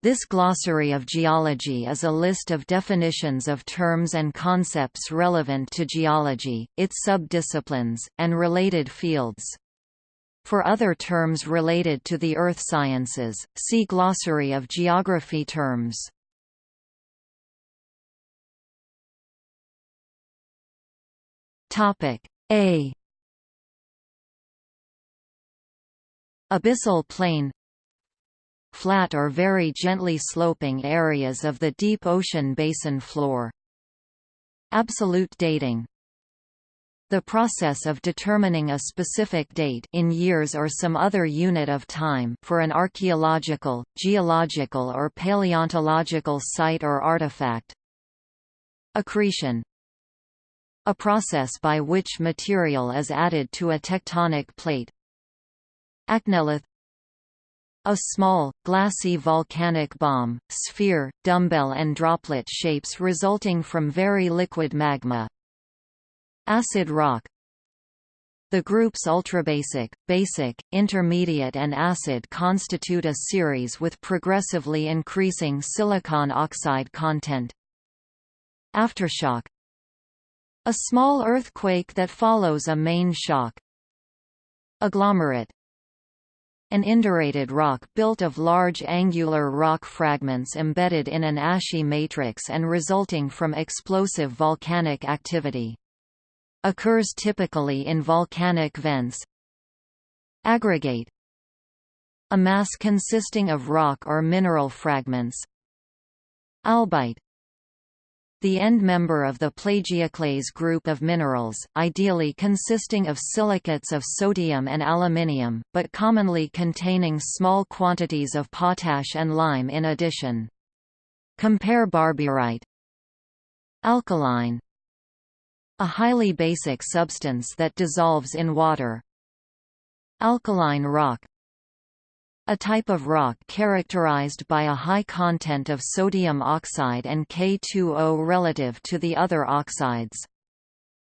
This glossary of geology is a list of definitions of terms and concepts relevant to geology, its subdisciplines, and related fields. For other terms related to the earth sciences, see Glossary of geography terms. Topic A Abyssal plain flat or very gently sloping areas of the deep ocean basin floor. Absolute dating the process of determining a specific date in years or some other unit of time for an archaeological, geological or paleontological site or artifact. Accretion A process by which material is added to a tectonic plate. Achnelith a small, glassy volcanic bomb, sphere, dumbbell and droplet shapes resulting from very liquid magma. Acid rock The groups ultrabasic, basic, intermediate and acid constitute a series with progressively increasing silicon oxide content. Aftershock A small earthquake that follows a main shock. Agglomerate an indurated rock built of large angular rock fragments embedded in an ashy matrix and resulting from explosive volcanic activity. Occurs typically in volcanic vents. Aggregate A mass consisting of rock or mineral fragments. Albite the end member of the plagioclase group of minerals, ideally consisting of silicates of sodium and aluminium, but commonly containing small quantities of potash and lime in addition. Compare barburite. Alkaline A highly basic substance that dissolves in water. Alkaline rock a type of rock characterized by a high content of sodium oxide and K2O relative to the other oxides.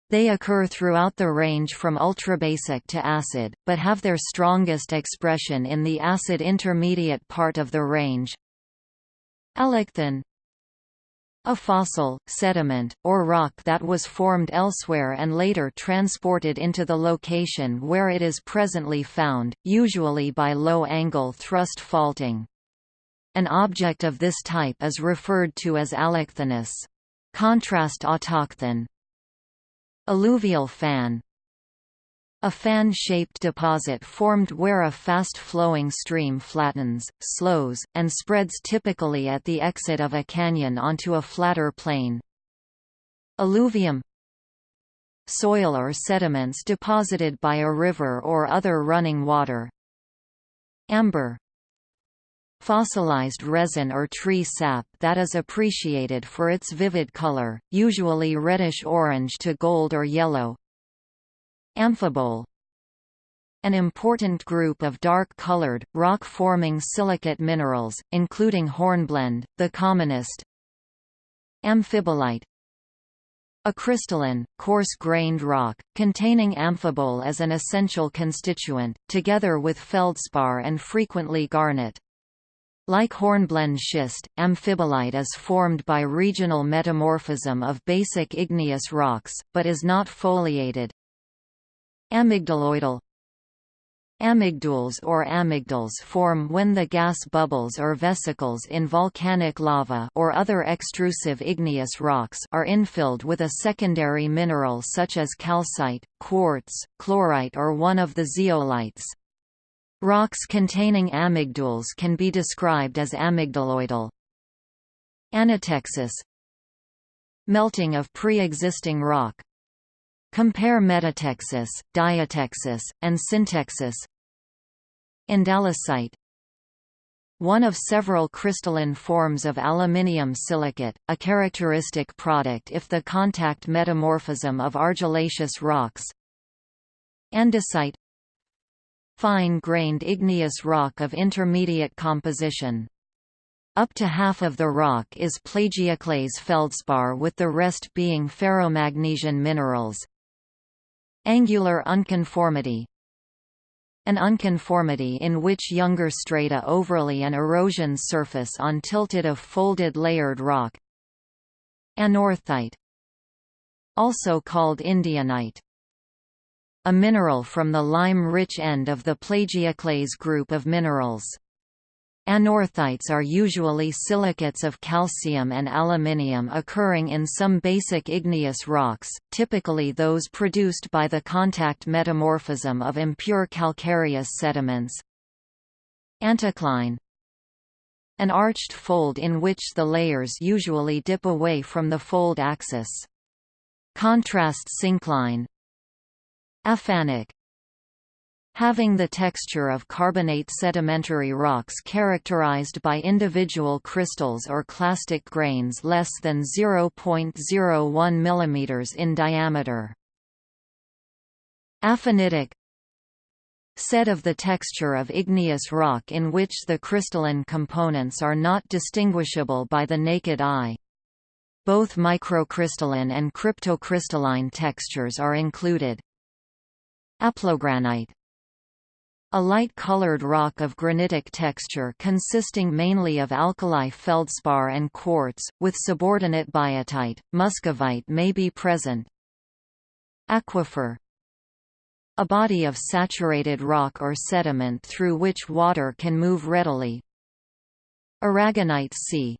They occur throughout the range from ultrabasic to acid, but have their strongest expression in the acid intermediate part of the range. Allochthon a fossil, sediment, or rock that was formed elsewhere and later transported into the location where it is presently found, usually by low-angle thrust faulting. An object of this type is referred to as allochthonous. Contrast autochthon. Alluvial fan a fan-shaped deposit formed where a fast-flowing stream flattens, slows, and spreads typically at the exit of a canyon onto a flatter plain. Alluvium Soil or sediments deposited by a river or other running water. Amber Fossilized resin or tree sap that is appreciated for its vivid color, usually reddish-orange to gold or yellow, Amphibole an important group of dark-colored, rock-forming silicate minerals, including hornblende, the commonest. Amphibolite a crystalline, coarse-grained rock, containing amphibole as an essential constituent, together with feldspar and frequently garnet. Like hornblende schist, amphibolite is formed by regional metamorphism of basic igneous rocks, but is not foliated. Amygdaloidal Amygdules or amygdales form when the gas bubbles or vesicles in volcanic lava or other extrusive igneous rocks are infilled with a secondary mineral such as calcite, quartz, chlorite or one of the zeolites. Rocks containing amygdules can be described as amygdaloidal. Anatexis Melting of pre-existing rock, Compare metatexis, diatexis, and syntexis. Andalusite one of several crystalline forms of aluminium silicate, a characteristic product if the contact metamorphism of argillaceous rocks. Andesite Fine-grained igneous rock of intermediate composition. Up to half of the rock is plagioclase feldspar with the rest being ferromagnesian minerals, Angular unconformity An unconformity in which younger strata overlay an erosion surface on tilted of folded layered rock. Anorthite Also called Indianite a mineral from the lime-rich end of the plagioclase group of minerals. Anorthites are usually silicates of calcium and aluminium occurring in some basic igneous rocks, typically those produced by the contact metamorphism of impure calcareous sediments. Anticline An arched fold in which the layers usually dip away from the fold axis. Contrast syncline Aphanic Having the texture of carbonate sedimentary rocks characterized by individual crystals or clastic grains less than 0.01 mm in diameter. Aphanitic Said of the texture of igneous rock in which the crystalline components are not distinguishable by the naked eye. Both microcrystalline and cryptocrystalline textures are included. Aplogranite a light-colored rock of granitic texture consisting mainly of alkali feldspar and quartz, with subordinate biotite, muscovite may be present. Aquifer A body of saturated rock or sediment through which water can move readily. Aragonite Sea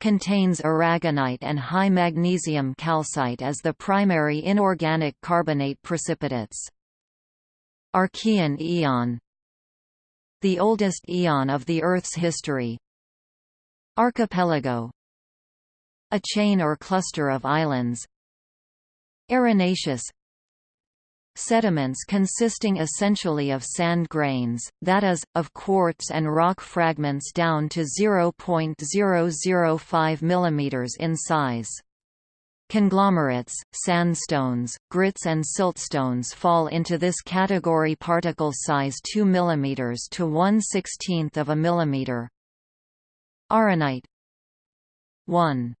contains aragonite and high magnesium calcite as the primary inorganic carbonate precipitates. Archean eon The oldest eon of the Earth's history. Archipelago A chain or cluster of islands Arenaceous Sediments consisting essentially of sand grains, that is, of quartz and rock fragments down to 0.005 mm in size. Conglomerates, sandstones, grits and siltstones fall into this category particle size 2 mm to 1 16th of a millimeter. Arenite 1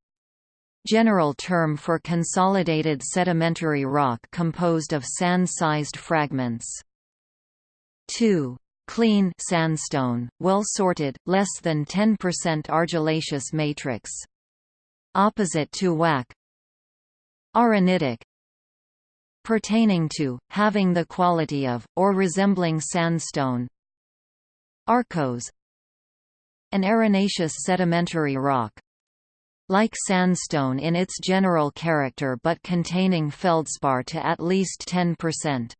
General term for consolidated sedimentary rock composed of sand-sized fragments. 2. Clean sandstone, well sorted, less than 10% argillaceous matrix. Opposite to wacke. Arenitic Pertaining to, having the quality of, or resembling sandstone. Arkose An arenaceous sedimentary rock, like sandstone in its general character but containing feldspar to at least 10%.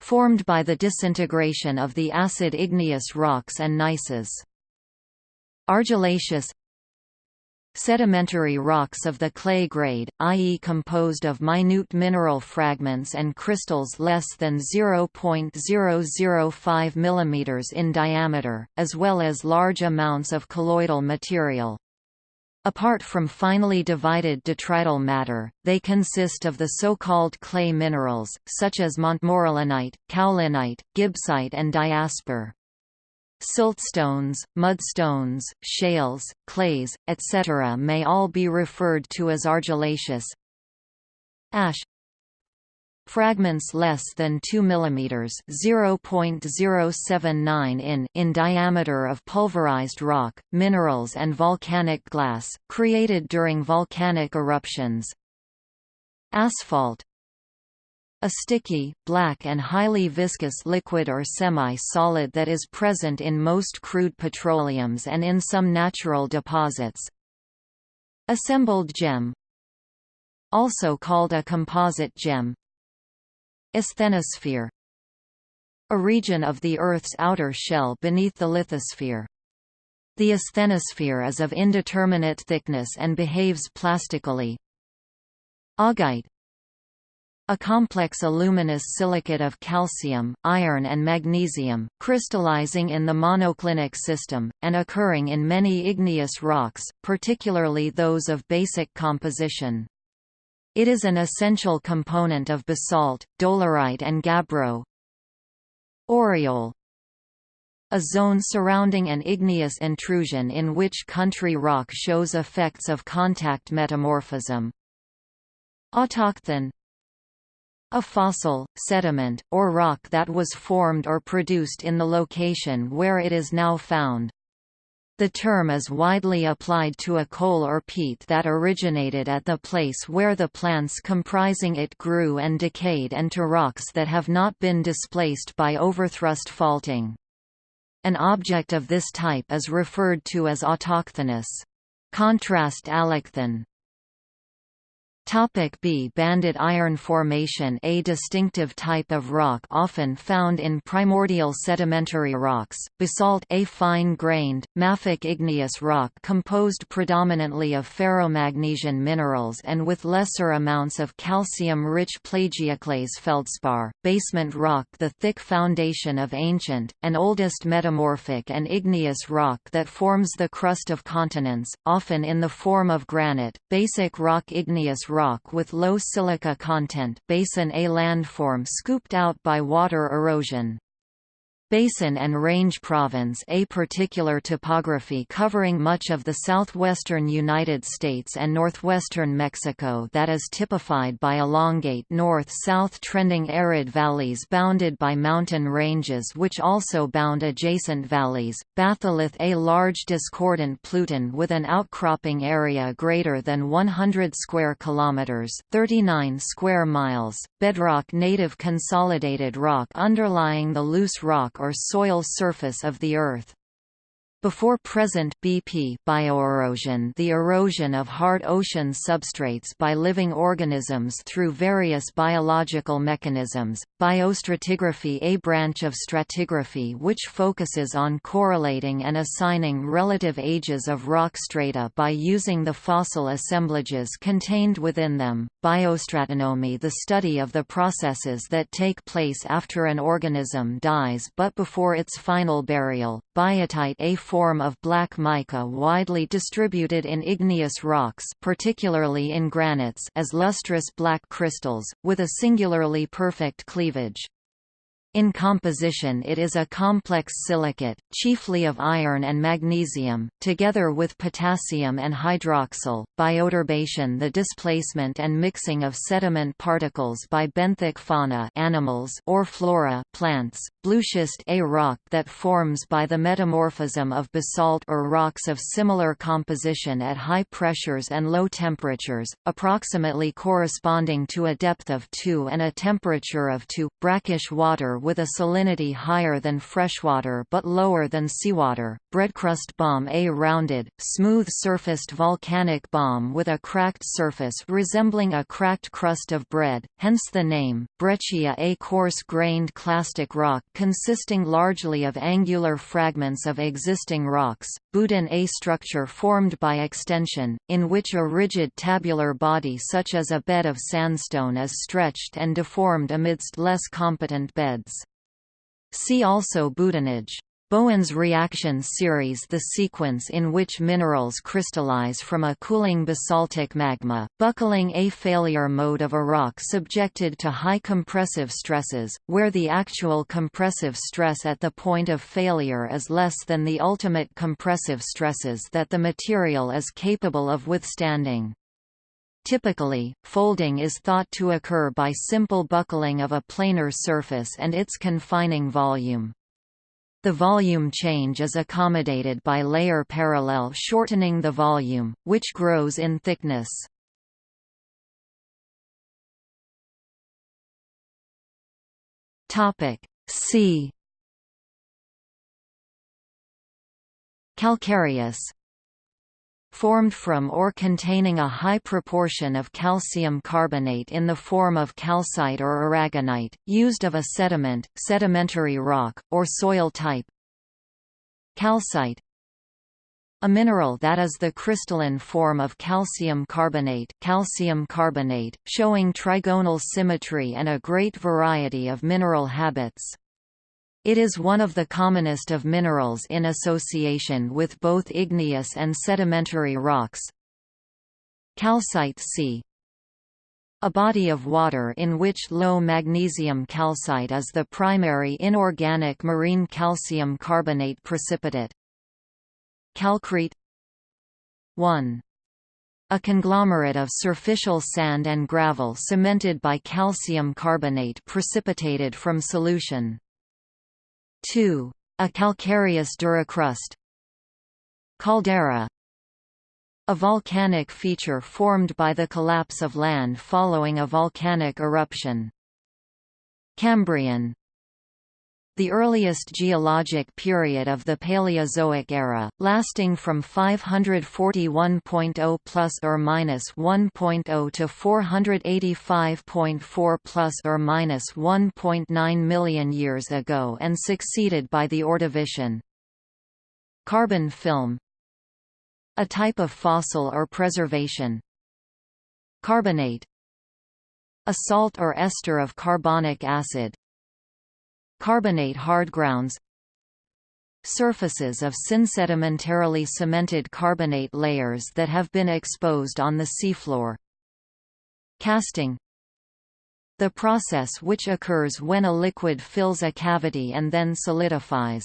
Formed by the disintegration of the acid igneous rocks and gneisses. Argillaceous Sedimentary rocks of the clay grade, i.e. composed of minute mineral fragments and crystals less than 0.005 mm in diameter, as well as large amounts of colloidal material. Apart from finely divided detrital matter, they consist of the so-called clay minerals, such as montmorillonite, kaolinite, gibbsite and diaspore. Siltstones, mudstones, shales, clays, etc. may all be referred to as argillaceous. Ash Fragments less than 2 mm (0.079 in) in diameter of pulverized rock, minerals and volcanic glass, created during volcanic eruptions. Asphalt a sticky, black and highly viscous liquid or semi-solid that is present in most crude petroleums and in some natural deposits. Assembled gem Also called a composite gem Asthenosphere A region of the Earth's outer shell beneath the lithosphere. The asthenosphere is of indeterminate thickness and behaves plastically. Augite a complex aluminous silicate of calcium, iron and magnesium, crystallizing in the monoclinic system, and occurring in many igneous rocks, particularly those of basic composition. It is an essential component of basalt, dolerite and gabbro. Aureole a zone surrounding an igneous intrusion in which country rock shows effects of contact metamorphism. Autochthon A fossil, sediment, or rock that was formed or produced in the location where it is now found. The term is widely applied to a coal or peat that originated at the place where the plants comprising it grew and decayed and to rocks that have not been displaced by overthrust faulting. An object of this type is referred to as autochthonous. Contrast allochthon. Topic B. Banded iron formation A distinctive type of rock often found in primordial sedimentary rocks, basalt a fine-grained, mafic igneous rock composed predominantly of ferromagnesian minerals and with lesser amounts of calcium-rich plagioclase feldspar, basement rock the thick foundation of ancient, and oldest metamorphic and igneous rock that forms the crust of continents, often in the form of granite, basic rock igneous rock with low silica content basin A landform scooped out by water erosion. Basin and Range Province a particular topography covering much of the southwestern United States and northwestern Mexico that is typified by elongate north-south trending arid valleys bounded by mountain ranges which also bound adjacent valleys. Batholith a large discordant pluton with an outcropping area greater than 100 square kilometers, 39 square miles. Bedrock native consolidated rock underlying the loose rock or soil surface of the Earth. Before present BP bioerosion the erosion of hard ocean substrates by living organisms through various biological mechanisms, biostratigraphy a branch of stratigraphy which focuses on correlating and assigning relative ages of rock strata by using the fossil assemblages contained within them, biostratonomy the study of the processes that take place after an organism dies but before its final burial, biotite a form of black mica widely distributed in igneous rocks particularly in granites as lustrous black crystals, with a singularly perfect cleavage. In composition it is a complex silicate, chiefly of iron and magnesium, together with potassium and hydroxyl. Bioturbation the displacement and mixing of sediment particles by benthic fauna animals or flora plants. Blueschist a rock that forms by the metamorphism of basalt or rocks of similar composition at high pressures and low temperatures, approximately corresponding to a depth of 2 and a temperature of 2, brackish water with a salinity higher than freshwater but lower than seawater. Breadcrust bomb A rounded, smooth-surfaced volcanic bomb with a cracked surface resembling a cracked crust of bread, hence the name. Breccia A coarse-grained clastic rock consisting largely of angular fragments of existing rocks. Boudin A structure formed by extension, in which a rigid tabular body such as a bed of sandstone is stretched and deformed amidst less competent beds. See also boudinage. Bowen's reaction series the sequence in which minerals crystallize from a cooling basaltic magma, buckling a failure mode of a rock subjected to high compressive stresses, where the actual compressive stress at the point of failure is less than the ultimate compressive stresses that the material is capable of withstanding. Typically, folding is thought to occur by simple buckling of a planar surface and its confining volume. The volume change is accommodated by layer parallel shortening the volume, which grows in thickness. C Calcareous formed from or containing a high proportion of calcium carbonate in the form of calcite or aragonite, used of a sediment, sedimentary rock, or soil type. Calcite a mineral that is the crystalline form of calcium carbonate, calcium carbonate showing trigonal symmetry and a great variety of mineral habits. It is one of the commonest of minerals in association with both igneous and sedimentary rocks. Calcite Sea a body of water in which low magnesium calcite is the primary inorganic marine calcium carbonate precipitate. Calcrete 1. a conglomerate of superficial sand and gravel cemented by calcium carbonate precipitated from solution. 2. A calcareous duricrust Caldera a volcanic feature formed by the collapse of land following a volcanic eruption. Cambrian the earliest geologic period of the Paleozoic era, lasting from 541.0 plus or minus 1.0 to 485.4 plus or minus 1.9 million years ago and succeeded by the Ordovician. Carbon film a type of fossil or preservation. Carbonate A salt or ester of carbonic acid. Carbonate hardgrounds Surfaces of synsedimentarily cemented carbonate layers that have been exposed on the seafloor. Casting The process which occurs when a liquid fills a cavity and then solidifies.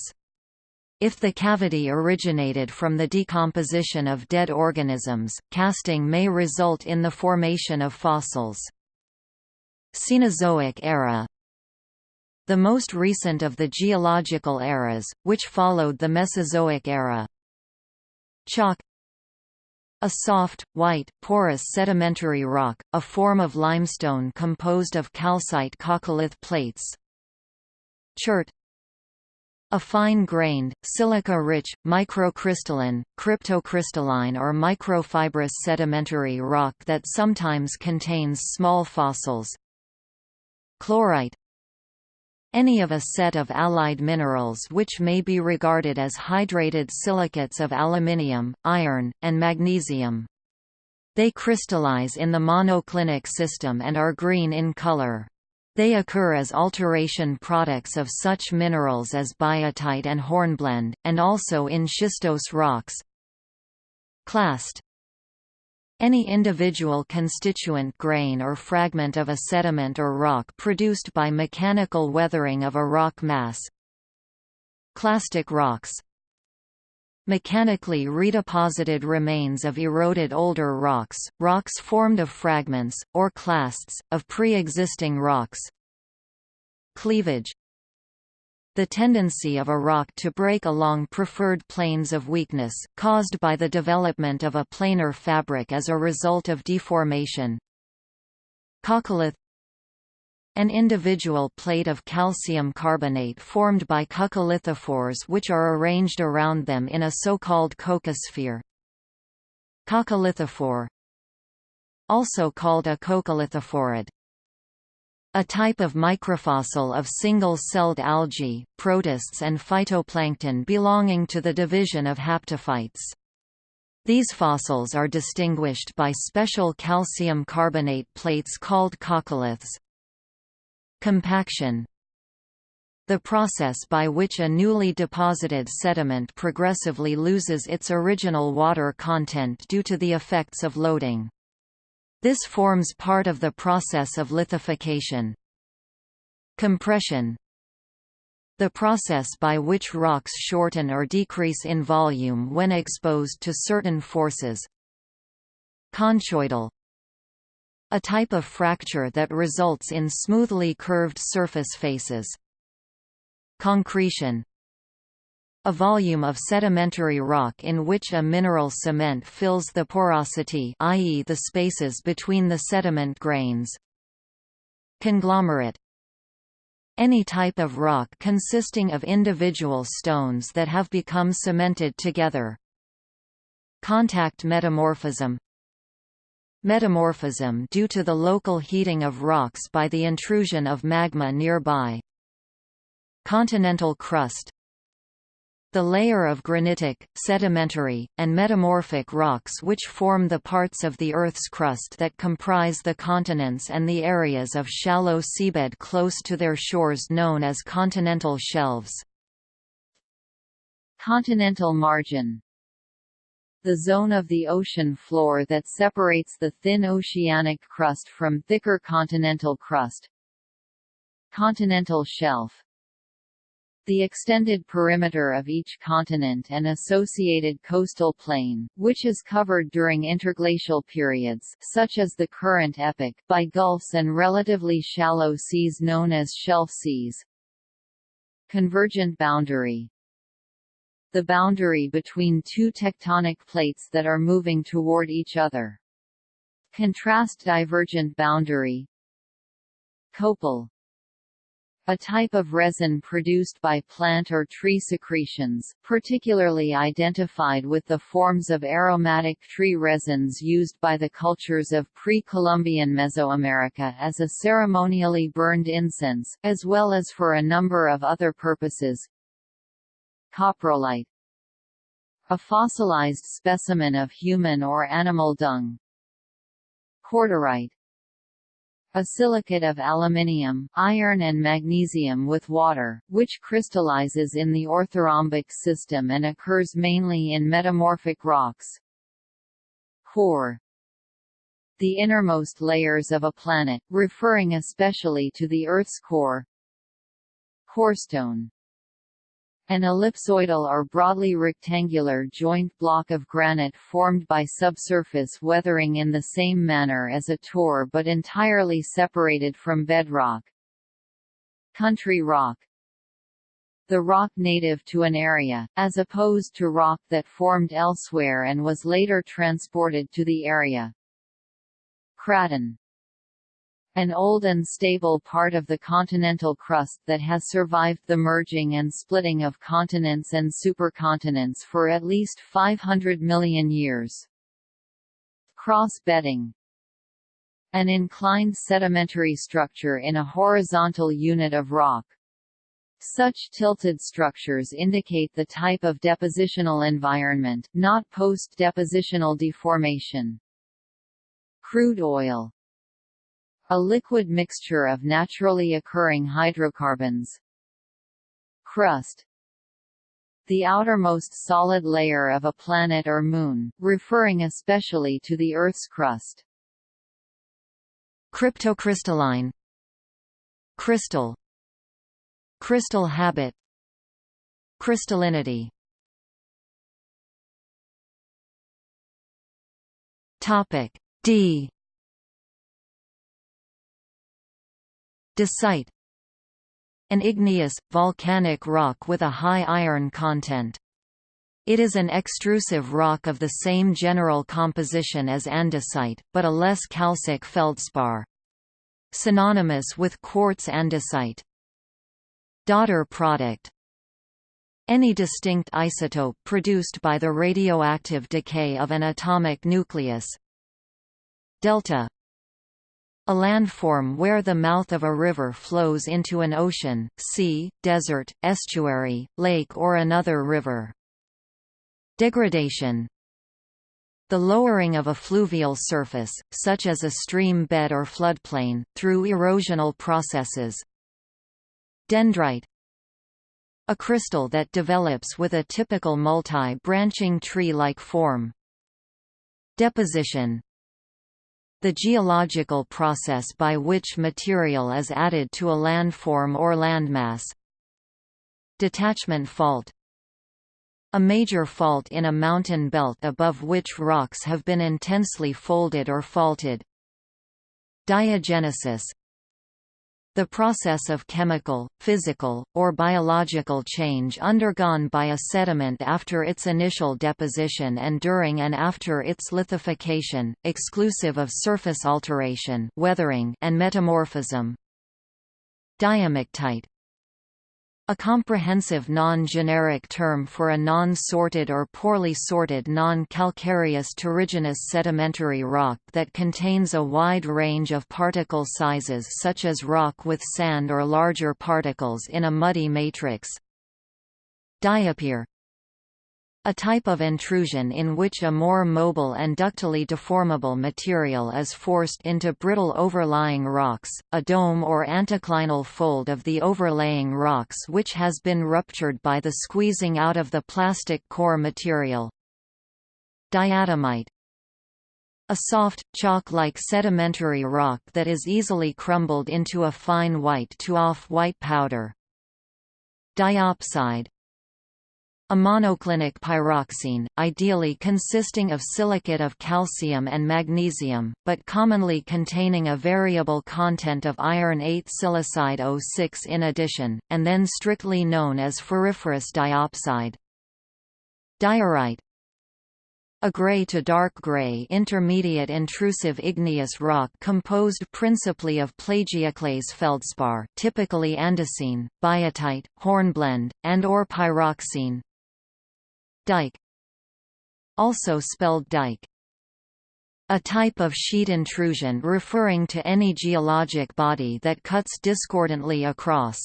If the cavity originated from the decomposition of dead organisms, casting may result in the formation of fossils. Cenozoic era The most recent of the geological eras, which followed the Mesozoic era. Chalk a soft, white, porous sedimentary rock, a form of limestone composed of calcite coccolith plates. Chert a fine-grained, silica-rich, microcrystalline, cryptocrystalline or microfibrous sedimentary rock that sometimes contains small fossils. Chlorite Any of a set of allied minerals which may be regarded as hydrated silicates of aluminium, iron, and magnesium. They crystallize in the monoclinic system and are green in color. They occur as alteration products of such minerals as biotite and hornblende, and also in schistose rocks. Clast any individual constituent grain or fragment of a sediment or rock produced by mechanical weathering of a rock mass. Clastic rocks Mechanically redeposited remains of eroded older rocks, rocks formed of fragments, or clasts, of pre-existing rocks. Cleavage the tendency of a rock to break along preferred planes of weakness, caused by the development of a planar fabric as a result of deformation. Coccolith an individual plate of calcium carbonate formed by coccolithophores which are arranged around them in a so-called coccosphere. Coccolithophore Also called a coccolithophorid. A type of microfossil of single-celled algae, protists and phytoplankton belonging to the division of haptophytes. These fossils are distinguished by special calcium carbonate plates called coccoliths. Compaction the process by which a newly deposited sediment progressively loses its original water content due to the effects of loading. This forms part of the process of lithification. Compression the process by which rocks shorten or decrease in volume when exposed to certain forces. Conchoidal a type of fracture that results in smoothly curved surface faces. Concretion a volume of sedimentary rock in which a mineral cement fills the porosity i.e. the spaces between the sediment grains. Conglomerate any type of rock consisting of individual stones that have become cemented together. Contact metamorphism Metamorphism due to the local heating of rocks by the intrusion of magma nearby. Continental crust the layer of granitic, sedimentary, and metamorphic rocks which form the parts of the Earth's crust that comprise the continents and the areas of shallow seabed close to their shores known as continental shelves. Continental margin the zone of the ocean floor that separates the thin oceanic crust from thicker continental crust. Continental shelf the extended perimeter of each continent and associated coastal plain, which is covered during interglacial periods such as the current epoch by gulfs and relatively shallow seas known as shelf seas. Convergent boundary The boundary between two tectonic plates that are moving toward each other. Contrast divergent boundary Copal a type of resin produced by plant or tree secretions, particularly identified with the forms of aromatic tree resins used by the cultures of pre-Columbian Mesoamerica as a ceremonially burned incense, as well as for a number of other purposes. Coprolite A fossilized specimen of human or animal dung. Cordierite a silicate of aluminium, iron and magnesium with water, which crystallizes in the orthorhombic system and occurs mainly in metamorphic rocks. Core The innermost layers of a planet, referring especially to the Earth's core. Corestone an ellipsoidal or broadly rectangular joint block of granite formed by subsurface weathering in the same manner as a tor but entirely separated from bedrock. Country rock the rock native to an area, as opposed to rock that formed elsewhere and was later transported to the area. Craton an old and stable part of the continental crust that has survived the merging and splitting of continents and supercontinents for at least 500 million years. Cross-bedding An inclined sedimentary structure in a horizontal unit of rock. Such tilted structures indicate the type of depositional environment, not post-depositional deformation. Crude oil a liquid mixture of naturally occurring hydrocarbons. Crust. The outermost solid layer of a planet or moon, referring especially to the Earth's crust. Cryptocrystalline. Crystal. Crystal habit. Crystallinity. Topic D Dacite An igneous, volcanic rock with a high iron content. It is an extrusive rock of the same general composition as andesite, but a less calcic feldspar. Synonymous with quartz andesite. Daughter product any distinct isotope produced by the radioactive decay of an atomic nucleus. Delta a landform where the mouth of a river flows into an ocean, sea, desert, estuary, lake or another river. Degradation The lowering of a fluvial surface, such as a stream bed or floodplain, through erosional processes. Dendrite A crystal that develops with a typical multi-branching tree-like form. Deposition the geological process by which material is added to a landform or landmass. Detachment fault a major fault in a mountain belt above which rocks have been intensely folded or faulted. Diagenesis the process of chemical, physical, or biological change undergone by a sediment after its initial deposition and during and after its lithification, exclusive of surface alteration weathering and metamorphism. Diamictite a comprehensive non-generic term for a non-sorted or poorly sorted non-calcareous terrigenous sedimentary rock that contains a wide range of particle sizes such as rock with sand or larger particles in a muddy matrix. Diapir a type of intrusion in which a more mobile and ductily deformable material is forced into brittle overlying rocks, a dome or anticlinal fold of the overlaying rocks which has been ruptured by the squeezing out of the plastic core material. Diatomite a soft, chalk-like sedimentary rock that is easily crumbled into a fine white to off-white powder. Diopside a monoclinic pyroxene, ideally consisting of silicate of calcium and magnesium, but commonly containing a variable content of iron 8 silicide O6 in addition, and then strictly known as ferriferous diopside. Diorite a grey to dark grey intermediate intrusive igneous rock composed principally of plagioclase feldspar typically andesine, biotite, hornblende, and or pyroxene, Dike Also spelled dike a type of sheet intrusion referring to any geologic body that cuts discordantly across.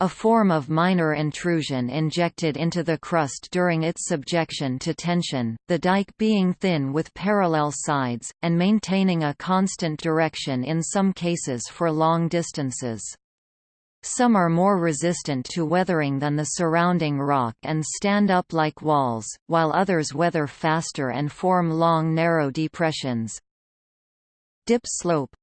A form of minor intrusion injected into the crust during its subjection to tension, the dike being thin with parallel sides, and maintaining a constant direction in some cases for long distances. Some are more resistant to weathering than the surrounding rock and stand up like walls, while others weather faster and form long narrow depressions. Dip slope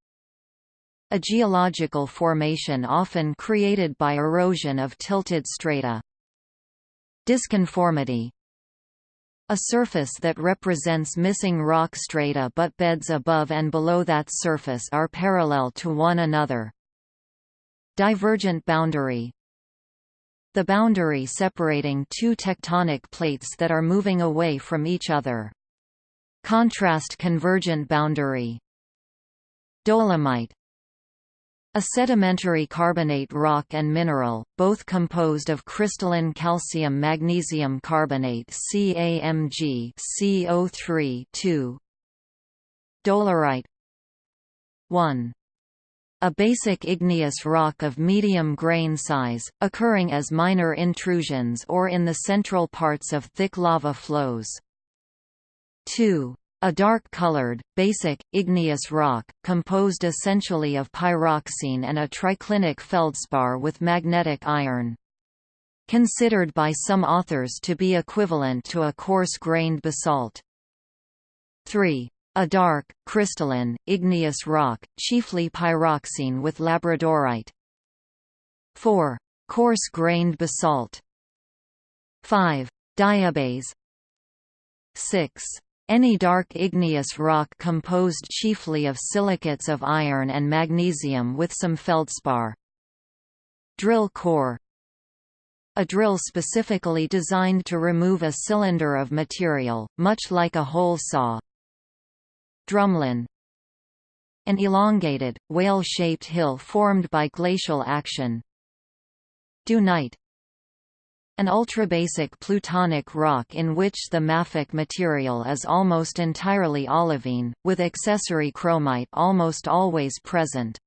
A geological formation often created by erosion of tilted strata. Disconformity a surface that represents missing rock strata but beds above and below that surface are parallel to one another. Divergent boundary. The boundary separating two tectonic plates that are moving away from each other. Contrast convergent boundary. Dolomite. A sedimentary carbonate rock and mineral, both composed of crystalline calcium-magnesium carbonate CaMg CO3 2 Dolerite. 1 a basic igneous rock of medium grain size, occurring as minor intrusions or in the central parts of thick lava flows. 2. A dark-colored, basic, igneous rock, composed essentially of pyroxene and a triclinic feldspar with magnetic iron. Considered by some authors to be equivalent to a coarse-grained basalt. 3. A dark, crystalline, igneous rock, chiefly pyroxene with labradorite. 4. Coarse-grained basalt. 5. Diabase 6. Any dark igneous rock composed chiefly of silicates of iron and magnesium with some feldspar. Drill core a drill specifically designed to remove a cylinder of material, much like a hole saw, Drumlin An elongated, whale-shaped hill formed by glacial action Dunite an ultrabasic plutonic rock in which the mafic material is almost entirely olivine, with accessory chromite almost always present.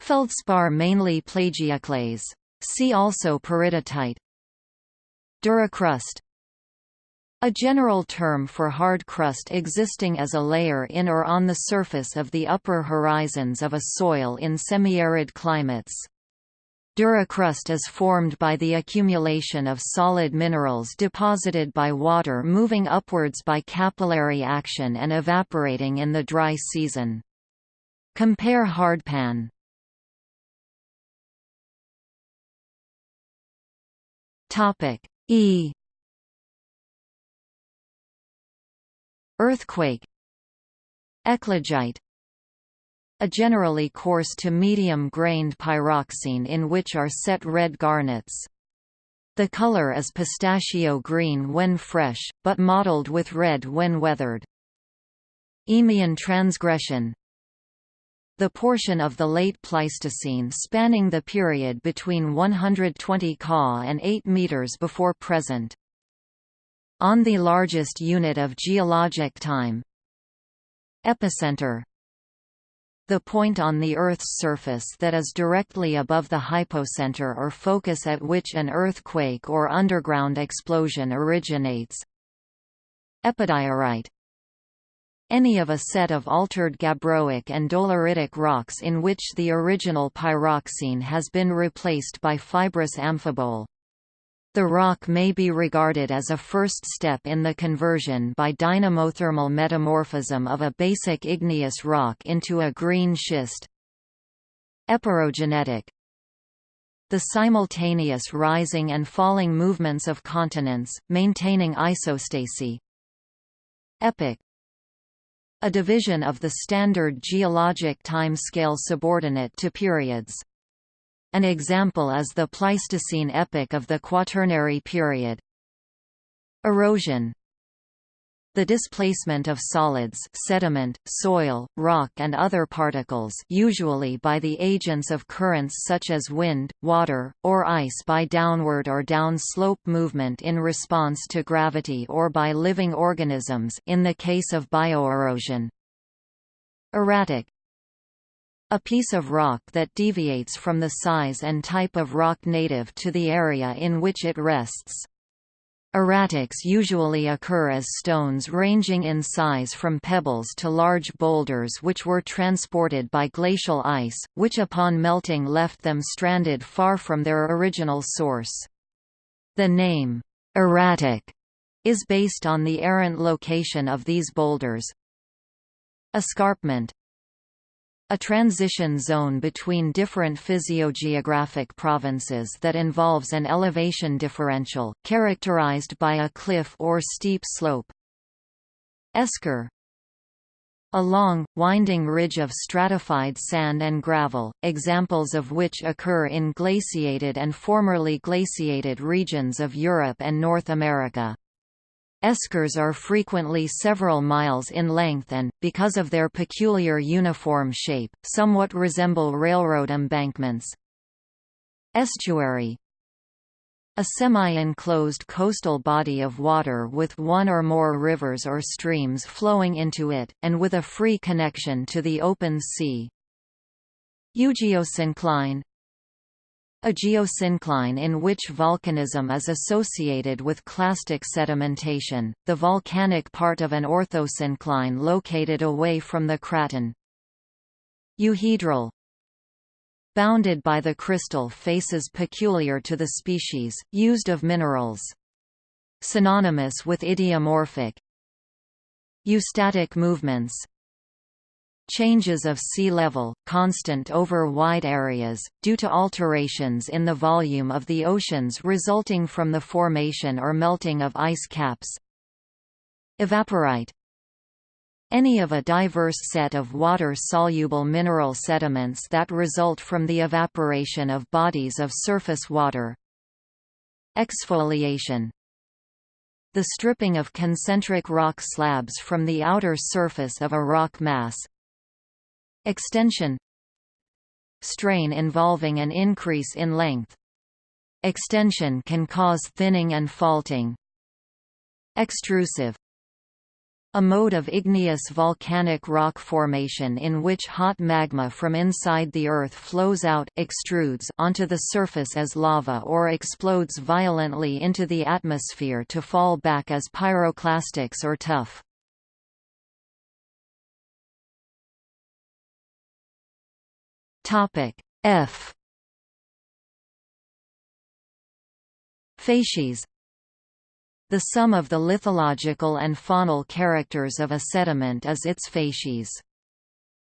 Feldspar mainly plagioclase. See also peridotite. Duricrust a general term for hard crust existing as a layer in or on the surface of the upper horizons of a soil in semi-arid climates. Duricrust is formed by the accumulation of solid minerals deposited by water moving upwards by capillary action and evaporating in the dry season. Compare hardpan. E Earthquake Eclogite a generally coarse to medium-grained pyroxene in which are set red garnets. The color is pistachio green when fresh, but mottled with red when weathered. Eemian transgression The portion of the late Pleistocene spanning the period between 120 Ka and 8 meters before present on the largest unit of geologic time. Epicenter the point on the Earth's surface that is directly above the hypocenter or focus at which an earthquake or underground explosion originates. Epidiorite any of a set of altered gabbroic and doleritic rocks in which the original pyroxene has been replaced by fibrous amphibole. The rock may be regarded as a first step in the conversion by dynamothermal metamorphism of a basic igneous rock into a green schist. Eperogenetic The simultaneous rising and falling movements of continents, maintaining isostasy. Epoch a division of the standard geologic time scale subordinate to periods. An example is the Pleistocene epoch of the Quaternary period. Erosion the displacement of solids sediment, soil, rock and other particles usually by the agents of currents such as wind, water, or ice by downward or downslope movement in response to gravity or by living organisms in the case of bioerosion. Erratic a piece of rock that deviates from the size and type of rock native to the area in which it rests. Erratics usually occur as stones ranging in size from pebbles to large boulders which were transported by glacial ice, which upon melting left them stranded far from their original source. The name, erratic, is based on the errant location of these boulders. Escarpment a transition zone between different physiogeographic provinces that involves an elevation differential, characterized by a cliff or steep slope. Esker a long, winding ridge of stratified sand and gravel, examples of which occur in glaciated and formerly glaciated regions of Europe and North America. Eskers are frequently several miles in length and, because of their peculiar uniform shape, somewhat resemble railroad embankments. Estuary A semi-enclosed coastal body of water with one or more rivers or streams flowing into it, and with a free connection to the open sea. Eugeosyncline a geosyncline in which volcanism is associated with clastic sedimentation, the volcanic part of an orthosyncline located away from the craton. Euhedral Bounded by the crystal faces peculiar to the species, used of minerals. Synonymous with idiomorphic. Eustatic movements Changes of sea level, constant over wide areas, due to alterations in the volume of the oceans resulting from the formation or melting of ice caps. Evaporite any of a diverse set of water-soluble mineral sediments that result from the evaporation of bodies of surface water. Exfoliation The stripping of concentric rock slabs from the outer surface of a rock mass, Extension Strain involving an increase in length. Extension can cause thinning and faulting. Extrusive a mode of igneous volcanic rock formation in which hot magma from inside the Earth flows out extrudes onto the surface as lava or explodes violently into the atmosphere to fall back as pyroclastics or tuff. Topic F Facies The sum of the lithological and faunal characters of a sediment is its facies.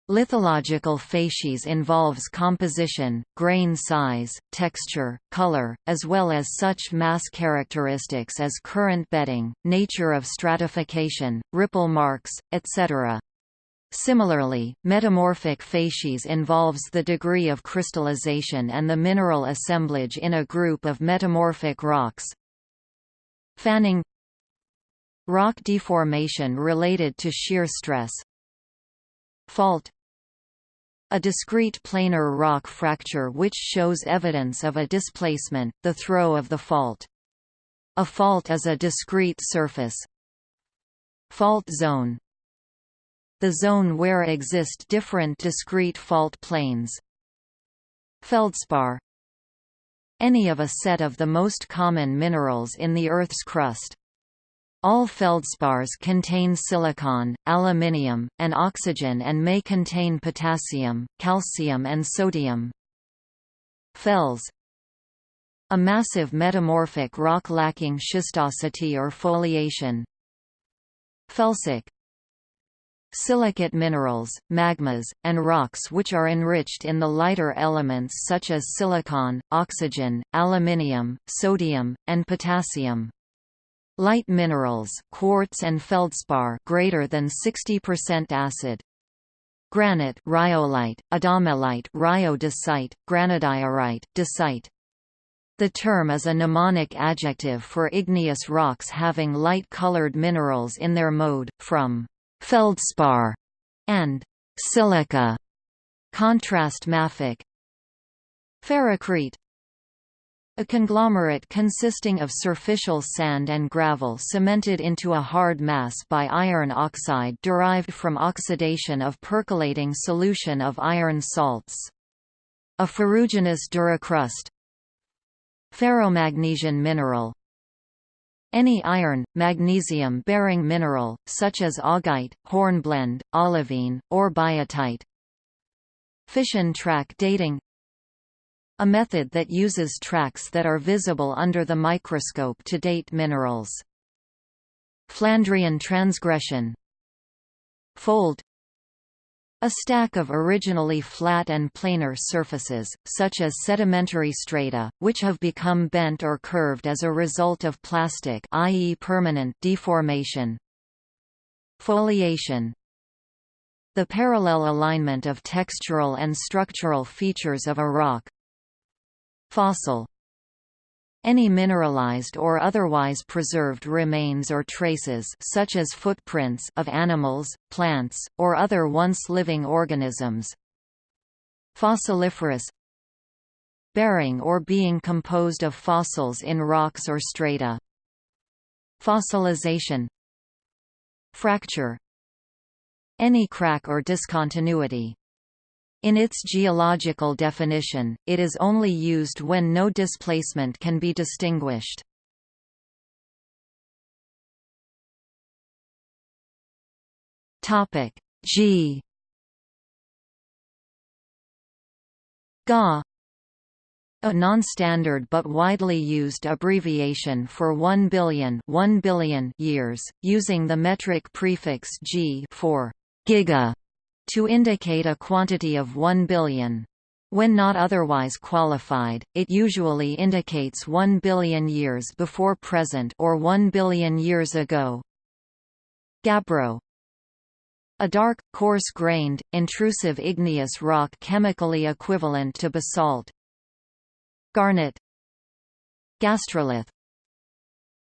Lithological facies involves composition, grain size, texture, color, as well as such mass characteristics as current bedding, nature of stratification, ripple marks, etc. Similarly, metamorphic facies involves the degree of crystallization and the mineral assemblage in a group of metamorphic rocks. Fanning Rock deformation related to shear stress Fault a discrete planar rock fracture which shows evidence of a displacement, the throw of the fault. A fault is a discrete surface. Fault zone the zone where exist different discrete fault planes. Feldspar Any of a set of the most common minerals in the Earth's crust. All feldspars contain silicon, aluminium, and oxygen and may contain potassium, calcium and sodium. Fels A massive metamorphic rock lacking schistosity or foliation. Felsic silicate minerals, magmas, and rocks which are enriched in the lighter elements such as silicon, oxygen, aluminium, sodium, and potassium. Light minerals quartz and feldspar greater than 60% acid. Granite rhyolite, adamellite rhyodacite, granodiorite, dacite. The term is a mnemonic adjective for igneous rocks having light-colored minerals in their mode, from feldspar and silica. Contrast mafic. Ferrocrete a conglomerate consisting of surficial sand and gravel cemented into a hard mass by iron oxide derived from oxidation of percolating solution of iron salts. A ferruginous duricrust Ferromagnesian mineral any iron, magnesium-bearing mineral, such as augite, hornblende, olivine, or biotite. Fission track dating a method that uses tracks that are visible under the microscope to date minerals. Flandrian transgression Fold a stack of originally flat and planar surfaces, such as sedimentary strata, which have become bent or curved as a result of plastic i.e. permanent deformation. Foliation The parallel alignment of textural and structural features of a rock, Fossil any mineralized or otherwise preserved remains or traces such as footprints of animals, plants, or other once living organisms. Fossiliferous Bearing or being composed of fossils in rocks or strata. Fossilization Fracture Any crack or discontinuity in its geological definition, it is only used when no displacement can be distinguished. Topic G. GA a. Non-standard but widely used abbreviation for 1 billion, 1 billion years, using the metric prefix g for giga to indicate a quantity of 1 billion. When not otherwise qualified, it usually indicates 1 billion years before present or 1 billion years ago. Gabbro a dark, coarse-grained, intrusive igneous rock chemically equivalent to basalt. Garnet Gastrolith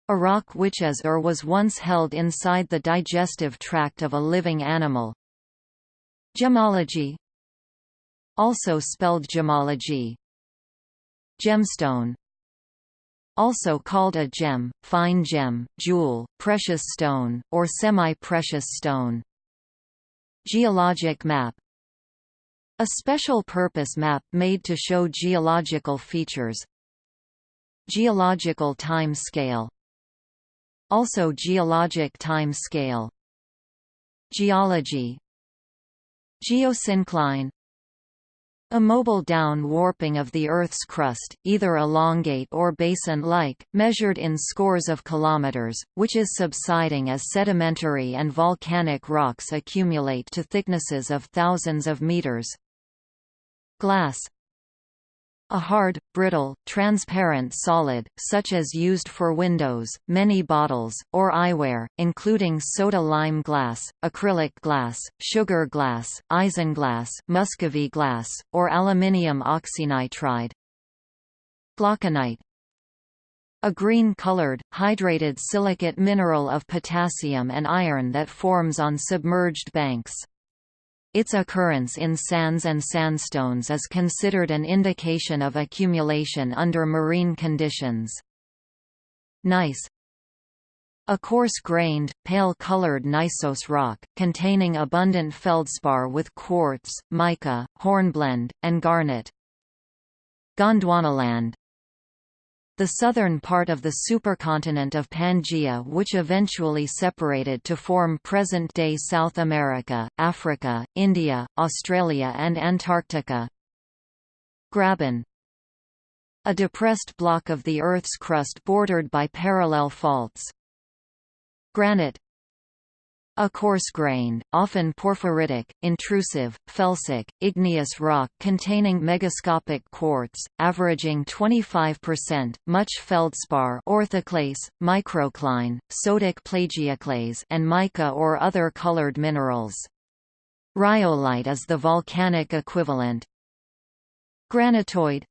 A rock which is or was once held inside the digestive tract of a living animal, Gemology. Also spelled gemology. Gemstone. Also called a gem, fine gem, jewel, precious stone, or semi-precious stone. Geologic map. A special purpose map made to show geological features. Geological time scale. Also geologic time scale. Geology Geosyncline a mobile down warping of the Earth's crust, either elongate or basin-like, measured in scores of kilometers, which is subsiding as sedimentary and volcanic rocks accumulate to thicknesses of thousands of meters. Glass a hard, brittle, transparent solid, such as used for windows, many bottles, or eyewear, including soda-lime glass, acrylic glass, sugar glass, isinglass, muscovy glass, or aluminium oxynitride. Glauconite a green-colored, hydrated silicate mineral of potassium and iron that forms on submerged banks. Its occurrence in sands and sandstones is considered an indication of accumulation under marine conditions. Gneiss a coarse-grained, pale-colored gneiss rock, containing abundant feldspar with quartz, mica, hornblende, and garnet. Gondwanaland the southern part of the supercontinent of Pangaea which eventually separated to form present-day South America, Africa, India, Australia and Antarctica. Graben A depressed block of the Earth's crust bordered by parallel faults. Granite A coarse-grained, often porphyritic, intrusive, felsic, igneous rock containing megascopic quartz, averaging 25%, much feldspar orthoclase, microcline, sodic plagioclase and mica or other colored minerals. Rhyolite is the volcanic equivalent. Granitoid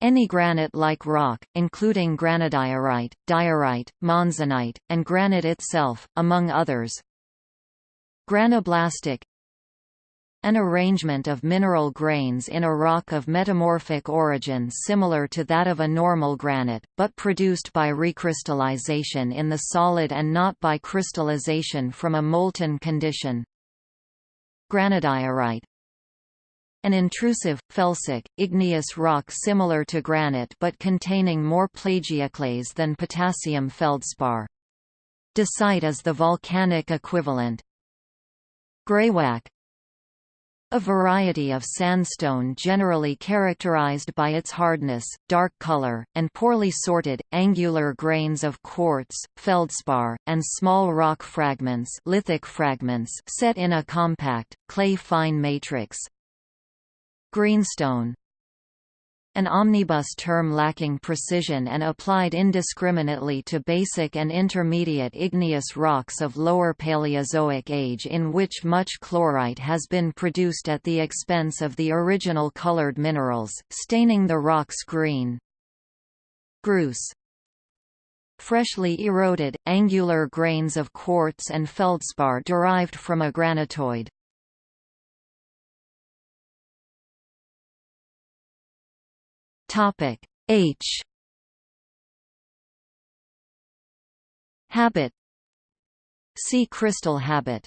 any granite-like rock, including granodiorite, diorite, monzonite, and granite itself, among others. Granoblastic An arrangement of mineral grains in a rock of metamorphic origin similar to that of a normal granite, but produced by recrystallization in the solid and not by crystallization from a molten condition. Granodiorite an intrusive, felsic, igneous rock similar to granite but containing more plagioclase than potassium feldspar. Dacite is the volcanic equivalent. Greywacke a variety of sandstone generally characterized by its hardness, dark color, and poorly sorted, angular grains of quartz, feldspar, and small rock fragments, lithic fragments set in a compact, clay-fine matrix. Greenstone an omnibus term lacking precision and applied indiscriminately to basic and intermediate igneous rocks of lower Paleozoic age in which much chlorite has been produced at the expense of the original colored minerals, staining the rocks green. Grus Freshly eroded, angular grains of quartz and feldspar derived from a granitoid. Topic. H. Habit. See crystal habit.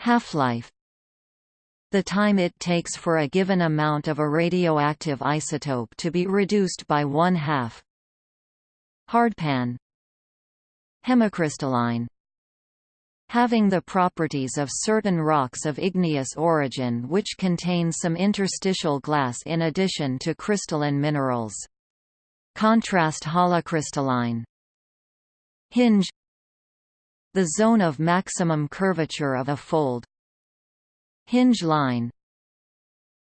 Half-life. The time it takes for a given amount of a radioactive isotope to be reduced by one-half. Hardpan. Hemicrystalline having the properties of certain rocks of igneous origin which contain some interstitial glass in addition to crystalline minerals. Contrast holocrystalline. Hinge. The zone of maximum curvature of a fold. Hinge line.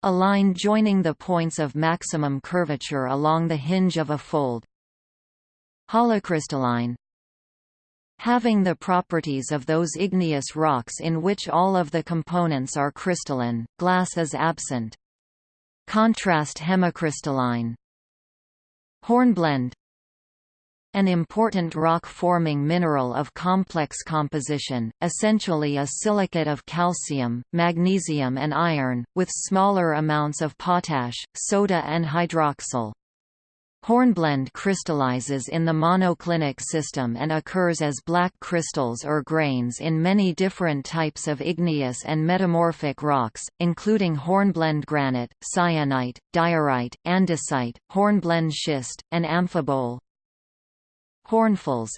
A line joining the points of maximum curvature along the hinge of a fold. Holocrystalline having the properties of those igneous rocks in which all of the components are crystalline, glass is absent. Contrast hemicrystalline Hornblende an important rock-forming mineral of complex composition, essentially a silicate of calcium, magnesium and iron, with smaller amounts of potash, soda and hydroxyl. Hornblende crystallizes in the monoclinic system and occurs as black crystals or grains in many different types of igneous and metamorphic rocks, including hornblende granite, syenite, diorite, andesite, hornblende schist, and amphibole. Hornfels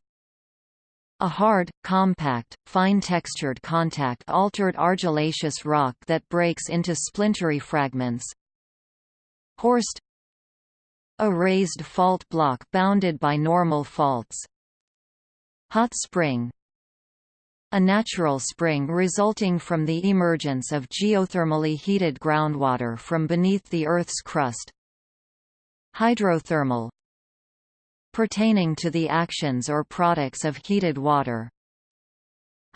a hard, compact, fine-textured contact-altered argillaceous rock that breaks into splintery fragments. Horst a raised fault block bounded by normal faults. Hot spring a natural spring resulting from the emergence of geothermally heated groundwater from beneath the Earth's crust. Hydrothermal pertaining to the actions or products of heated water.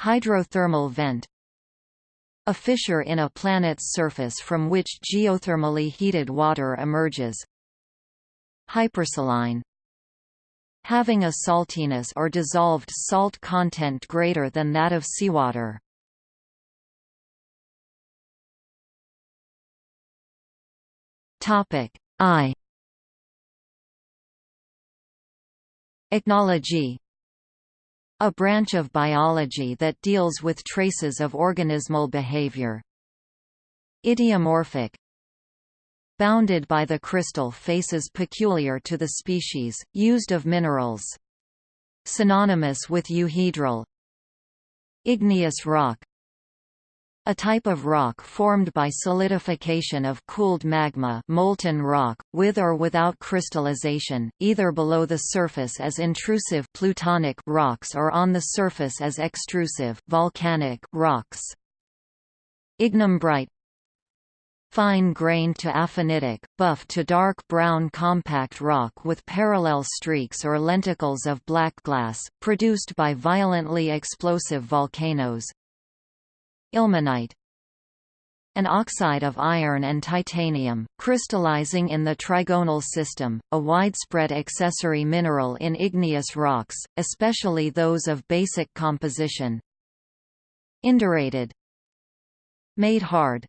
Hydrothermal vent a fissure in a planet's surface from which geothermally heated water emerges. Hypersaline. Having a saltiness or dissolved salt content greater than that of seawater. Topic. I. Ichnology a branch of biology that deals with traces of organismal behavior. Idiomorphic bounded by the crystal faces peculiar to the species, used of minerals. Synonymous with euhedral Igneous rock A type of rock formed by solidification of cooled magma molten rock, with or without crystallization, either below the surface as intrusive plutonic rocks or on the surface as extrusive volcanic rocks. Ignimbrite Fine-grained to aphanitic, buff to dark brown compact rock with parallel streaks or lenticles of black glass, produced by violently explosive volcanoes, Ilmenite. An oxide of iron and titanium, crystallizing in the trigonal system, a widespread accessory mineral in igneous rocks, especially those of basic composition. Indurated. Made hard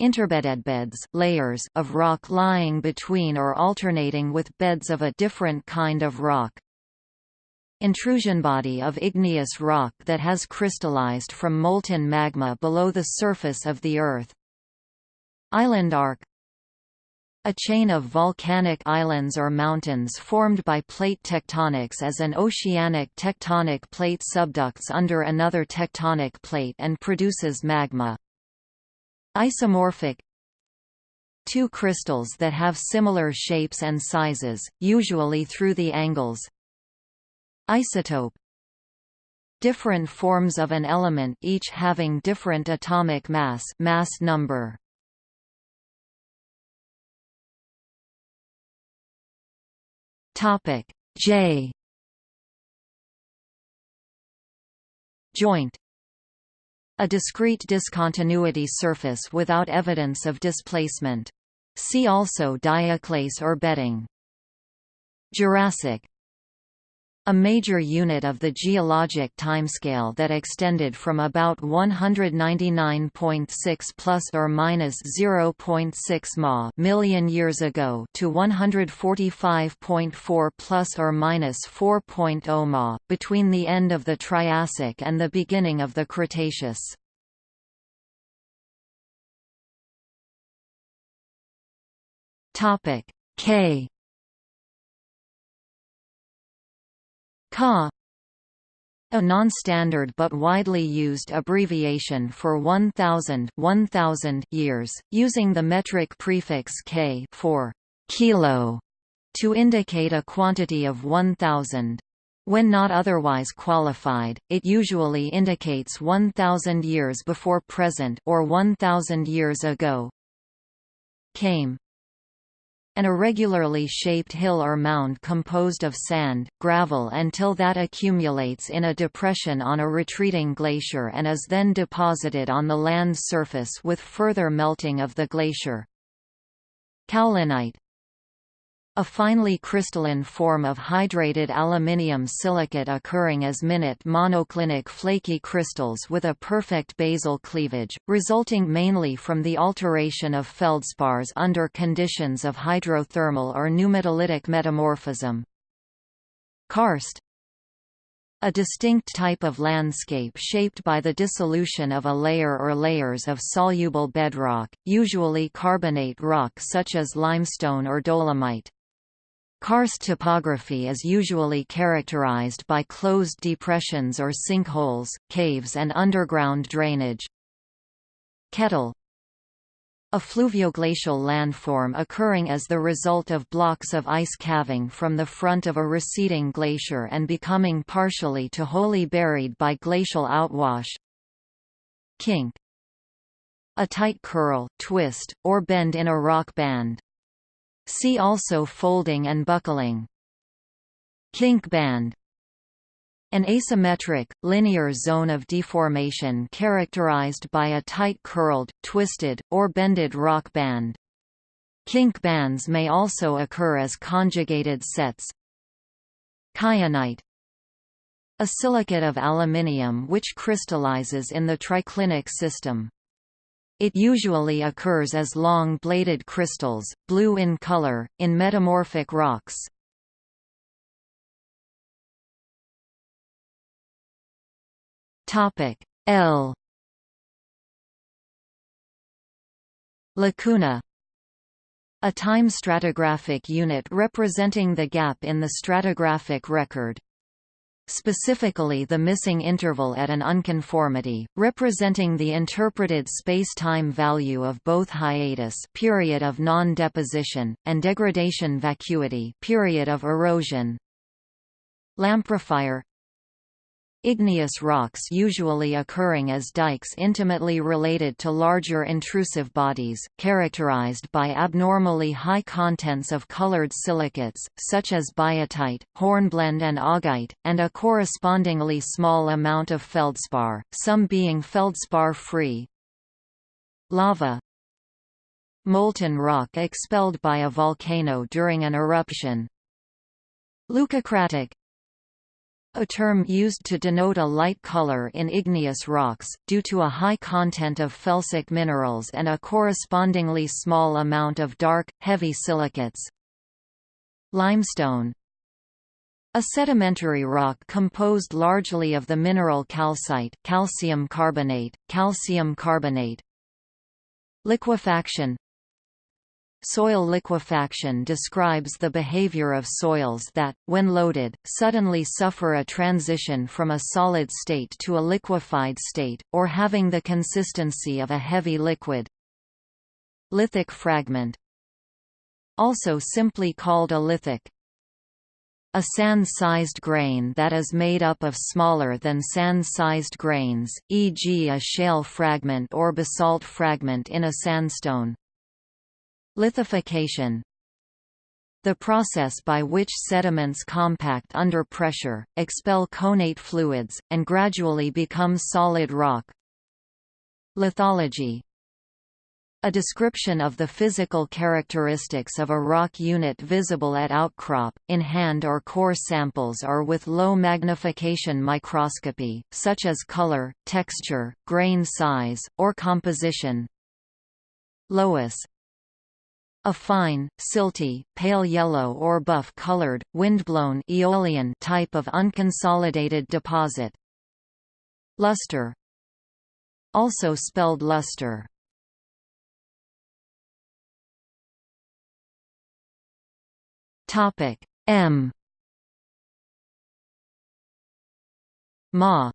Interbededbeds layers of rock lying between or alternating with beds of a different kind of rock, intrusion body of igneous rock that has crystallized from molten magma below the surface of the Earth. Island arc a chain of volcanic islands or mountains formed by plate tectonics as an oceanic tectonic plate subducts under another tectonic plate and produces magma. Isomorphic. Two crystals that have similar shapes and sizes, usually through the angles. Isotope. Different forms of an element each having different atomic mass mass number. Topic. J. Joint a discrete discontinuity surface without evidence of displacement. See also diaclase or bedding. Jurassic a major unit of the geologic timescale that extended from about 199.6 plus or minus 0.6 ma million years ago to 145.4 plus or minus 4.0 ma between the end of the Triassic and the beginning of the Cretaceous. Topic K Ka a non-standard but widely used abbreviation for 1000 1000 years, using the metric prefix k for kilo to indicate a quantity of 1000. When not otherwise qualified, it usually indicates 1000 years before present or 1000 years ago. Kame an irregularly shaped hill or mound composed of sand, gravel until that accumulates in a depression on a retreating glacier and is then deposited on the land's surface with further melting of the glacier. Kaolinite a finely crystalline form of hydrated aluminium silicate occurring as minute monoclinic flaky crystals with a perfect basal cleavage, resulting mainly from the alteration of feldspars under conditions of hydrothermal or pneumatolytic metamorphism. Karst a distinct type of landscape shaped by the dissolution of a layer or layers of soluble bedrock, usually carbonate rock such as limestone or dolomite. Karst topography is usually characterized by closed depressions or sinkholes, caves and underground drainage. Kettle a fluvioglacial landform occurring as the result of blocks of ice calving from the front of a receding glacier and becoming partially to wholly buried by glacial outwash. Kink a tight curl, twist, or bend in a rock band. See also folding and buckling. Kink band an asymmetric, linear zone of deformation characterized by a tight curled, twisted, or bended rock band. Kink bands may also occur as conjugated sets. Kyanite A silicate of aluminium which crystallizes in the triclinic system. It usually occurs as long bladed crystals, blue in color, in metamorphic rocks. L Lacuna a time stratigraphic unit representing the gap in the stratigraphic record. Specifically the missing interval at an unconformity, representing the interpreted space-time value of both hiatus period of non-deposition, and degradation vacuity period of erosion. Lamprophyre Igneous rocks usually occurring as dikes intimately related to larger intrusive bodies, characterized by abnormally high contents of colored silicates, such as biotite, hornblende and augite, and a correspondingly small amount of feldspar, some being feldspar-free. Lava Molten rock expelled by a volcano during an eruption. Leucocratic a term used to denote a light color in igneous rocks, due to a high content of felsic minerals and a correspondingly small amount of dark, heavy silicates. Limestone A sedimentary rock composed largely of the mineral calcite calcium carbonate, calcium carbonate. Liquefaction Soil liquefaction describes the behavior of soils that, when loaded, suddenly suffer a transition from a solid state to a liquefied state, or having the consistency of a heavy liquid. Lithic fragment Also simply called a lithic. A sand-sized grain that is made up of smaller than sand-sized grains, e.g. a shale fragment or basalt fragment in a sandstone. Lithification the process by which sediments compact under pressure, expel connate fluids, and gradually become solid rock. Lithology a description of the physical characteristics of a rock unit visible at outcrop, in hand or core samples or with low magnification microscopy, such as color, texture, grain size, or composition. Loess a fine, silty, pale yellow or buff-colored, windblown aeolian type of unconsolidated deposit. Luster Also spelled luster. Topic M Ma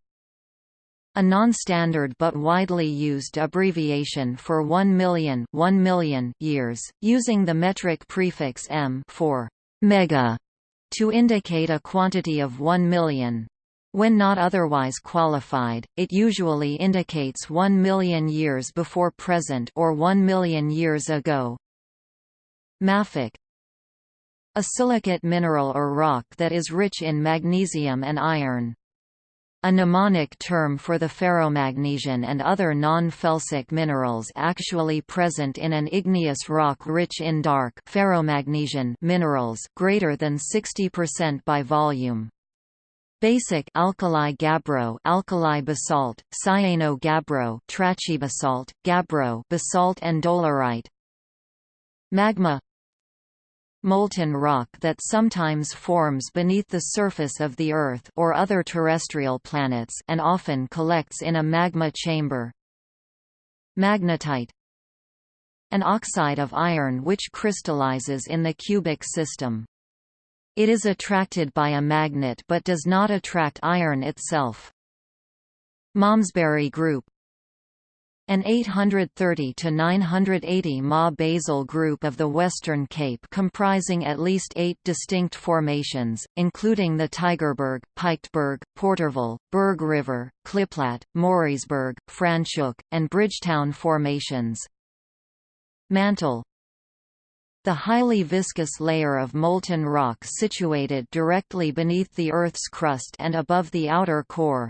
a non-standard but widely used abbreviation for 1 million, 1 million years, using the metric prefix m for mega to indicate a quantity of 1 million. When not otherwise qualified, it usually indicates 1 million years before present or 1 million years ago. Mafic A silicate mineral or rock that is rich in magnesium and iron. A mnemonic term for the ferromagnesian and other non-felsic minerals actually present in an igneous rock rich in dark ferromagnesian minerals greater than 60% by volume. Basic alkali gabbro, alkali basalt, cyano gabbro, trachybasalt, gabbro, basalt and dolerite. Magma molten rock that sometimes forms beneath the surface of the Earth or other terrestrial planets and often collects in a magma chamber. Magnetite An oxide of iron which crystallizes in the cubic system. It is attracted by a magnet but does not attract iron itself. Malmesbury group an 830 to 980 Ma basal group of the Western Cape comprising at least eight distinct formations, including the Tygerberg, Piketberg, Porterville, Berg River, Kliplaat, Moorreesburg, Franschhoek, and Bridgetown formations. Mantle the highly viscous layer of molten rock situated directly beneath the Earth's crust and above the outer core.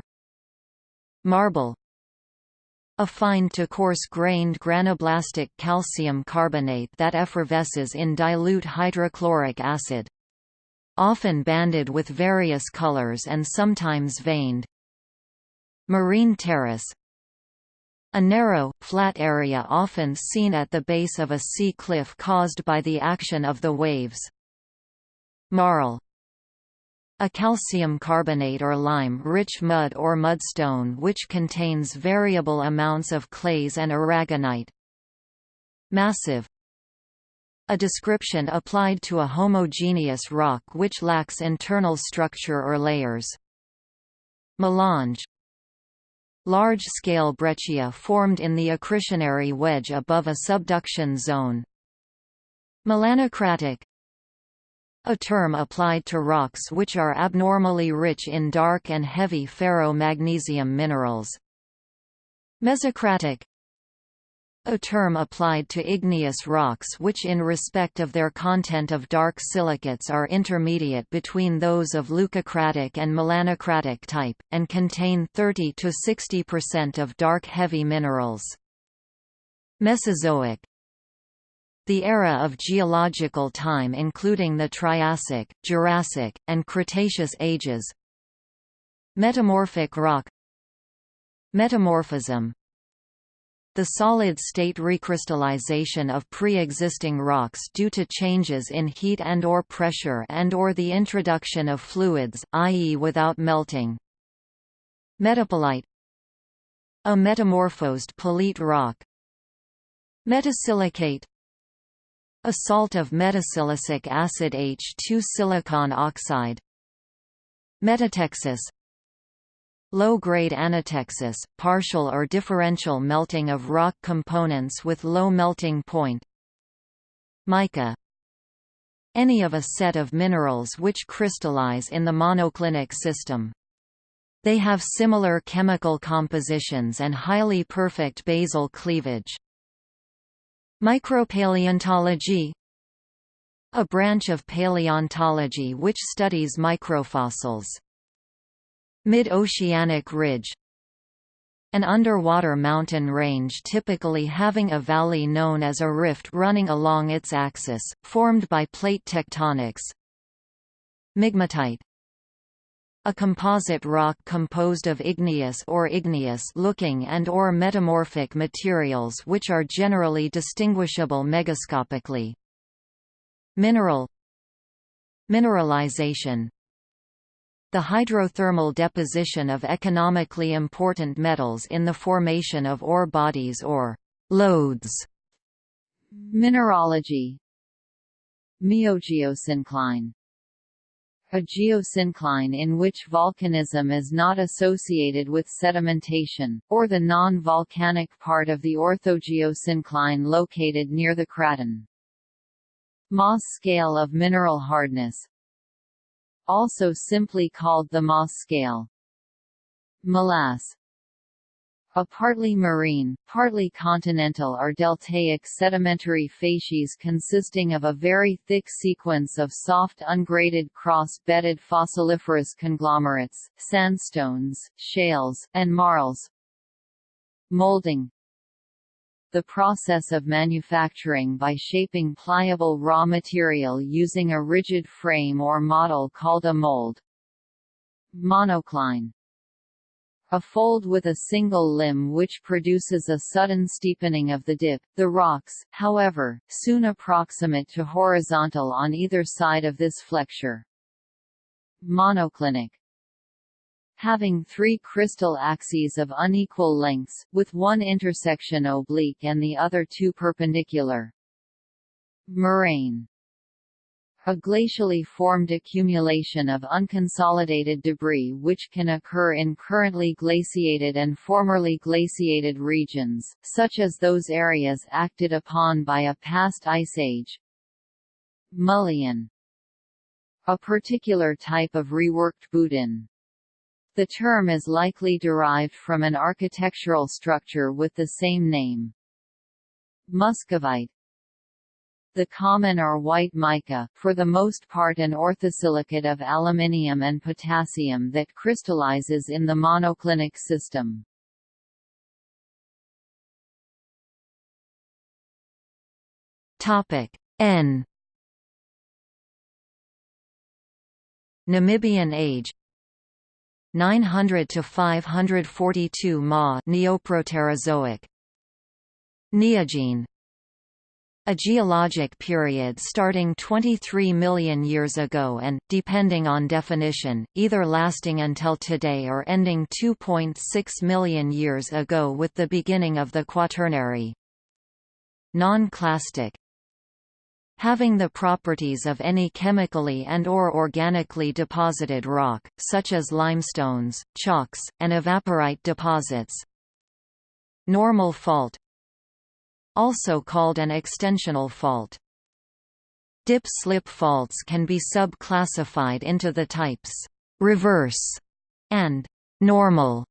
Marble a fine to coarse-grained granoblastic calcium carbonate that effervesces in dilute hydrochloric acid. Often banded with various colors and sometimes veined. Marine terrace a narrow, flat area often seen at the base of a sea cliff caused by the action of the waves. Marl a calcium carbonate or lime-rich mud or mudstone which contains variable amounts of clays and aragonite. Massive a description applied to a homogeneous rock which lacks internal structure or layers. Melange Large-scale breccia formed in the accretionary wedge above a subduction zone. Melanocratic a term applied to rocks which are abnormally rich in dark and heavy ferro-magnesium minerals. Mesocratic a term applied to igneous rocks which in respect of their content of dark silicates are intermediate between those of leucocratic and melanocratic type, and contain 30–60% of dark heavy minerals. Mesozoic the era of geological time including the Triassic, Jurassic, and Cretaceous ages Metamorphic rock Metamorphism the solid-state recrystallization of pre-existing rocks due to changes in heat and or pressure and or the introduction of fluids, i.e. without melting. Metapelite A metamorphosed pelite rock Metasilicate a salt of metasilicic acid H2 silicon oxide Metatexis Low-grade anatexis, partial or differential melting of rock components with low melting point Mica Any of a set of minerals which crystallize in the monoclinic system. They have similar chemical compositions and highly perfect basal cleavage. Micropaleontology A branch of paleontology which studies microfossils. Mid-oceanic ridge An underwater mountain range typically having a valley known as a rift running along its axis, formed by plate tectonics. Migmatite a composite rock composed of igneous or igneous-looking and or metamorphic materials which are generally distinguishable megascopically. Mineral Mineralization The hydrothermal deposition of economically important metals in the formation of ore bodies or lodes. Mineralogy Miogeosyncline a geosyncline in which volcanism is not associated with sedimentation, or the non-volcanic part of the orthogeosyncline located near the craton. Mohs scale of mineral hardness Also simply called the Mohs scale. Molasse a partly marine, partly continental or deltaic sedimentary facies consisting of a very thick sequence of soft ungraded cross-bedded fossiliferous conglomerates, sandstones, shales, and marls. Molding the process of manufacturing by shaping pliable raw material using a rigid frame or model called a mold. Monocline a fold with a single limb which produces a sudden steepening of the dip. The rocks, however, soon approximate to horizontal on either side of this flexure. Monoclinic having three crystal axes of unequal lengths, with one intersection oblique and the other two perpendicular. Moraine a glacially formed accumulation of unconsolidated debris which can occur in currently glaciated and formerly glaciated regions, such as those areas acted upon by a past ice age. Mullion A particular type of reworked Boudin. The term is likely derived from an architectural structure with the same name. Muscovite the common or white mica, for the most part an orthosilicate of aluminium and potassium that crystallizes in the monoclinic system. N Namibian age 900 to 542 Ma Neoproterozoic Neogene a geologic period starting 23 million years ago and, depending on definition, either lasting until today or ending 2.6 million years ago with the beginning of the Quaternary. Non-clastic having the properties of any chemically and or organically deposited rock, such as limestones, chalks, and evaporite deposits. Normal fault Also called an extensional fault. Dip-slip faults can be sub-classified into the types reverse and normal.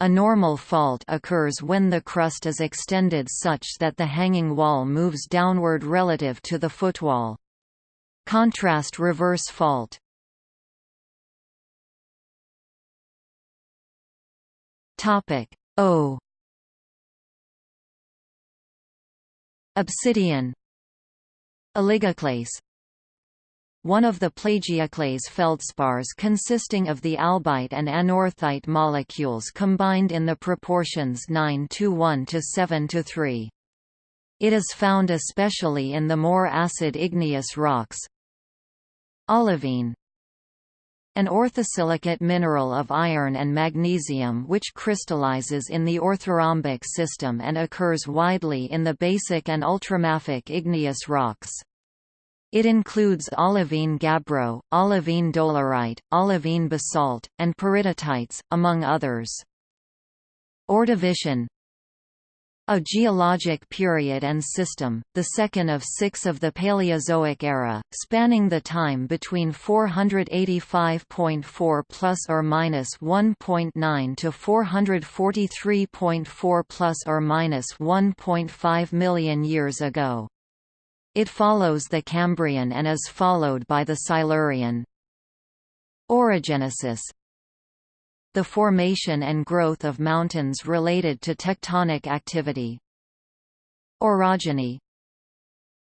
A normal fault occurs when the crust is extended such that the hanging wall moves downward relative to the footwall. Contrast reverse fault Topic O Obsidian Oligoclase one of the plagioclase feldspars consisting of the albite and anorthite molecules combined in the proportions 9 to 1 to 7 to 3. It is found especially in the more acid igneous rocks. Olivine An orthosilicate mineral of iron and magnesium which crystallizes in the orthorhombic system and occurs widely in the basic and ultramafic igneous rocks. It includes olivine gabbro, olivine dolerite, olivine basalt, and peridotites, among others. Ordovician a geologic period and system, the second of six of the Paleozoic era, spanning the time between 485.4 plus or minus 1.9 to 443.4 plus or minus 1.5 million years ago. It follows the Cambrian and is followed by the Silurian. Orogenesis The formation and growth of mountains related to tectonic activity. Orogeny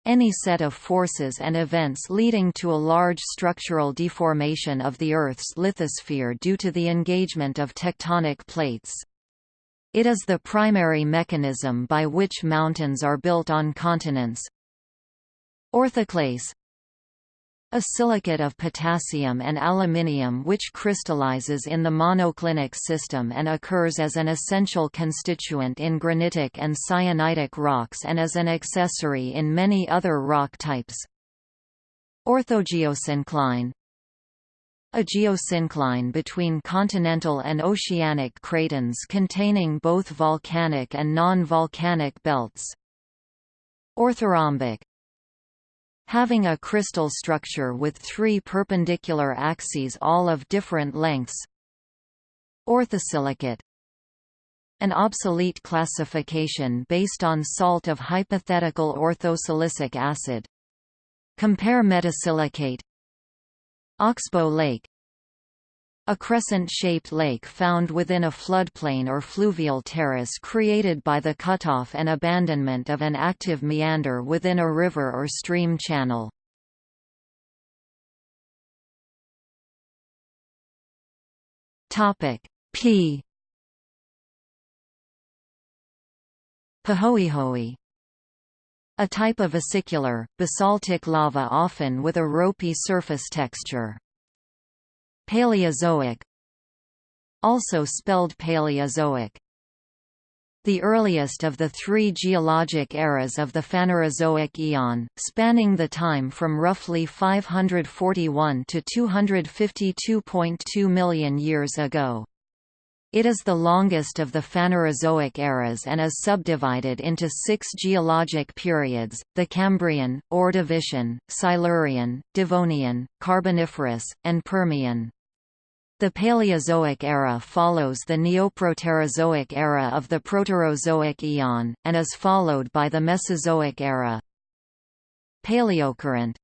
any set of forces and events leading to a large structural deformation of the Earth's lithosphere due to the engagement of tectonic plates. It is the primary mechanism by which mountains are built on continents, Orthoclase a silicate of potassium and aluminium which crystallizes in the monoclinic system and occurs as an essential constituent in granitic and syenitic rocks and as an accessory in many other rock types. Orthogeosyncline a geosyncline between continental and oceanic cratons containing both volcanic and non-volcanic belts. Orthorhombic having a crystal structure with three perpendicular axes all of different lengths. Orthosilicate an obsolete classification based on salt of hypothetical orthosilicic acid. Compare metasilicate Oxbow Lake a crescent-shaped lake found within a floodplain or fluvial terrace created by the cutoff and abandonment of an active meander within a river or stream channel. P Pahoehoe a type of acicular, basaltic lava often with a ropey surface texture. Paleozoic Also spelled Paleozoic the earliest of the three geologic eras of the Phanerozoic eon, spanning the time from roughly 541 to 252.2 million years ago. It is the longest of the Phanerozoic eras and is subdivided into six geologic periods, the Cambrian, Ordovician, Silurian, Devonian, Carboniferous, and Permian. The Paleozoic era follows the Neoproterozoic era of the Proterozoic eon, and is followed by the Mesozoic era. Paleocurrent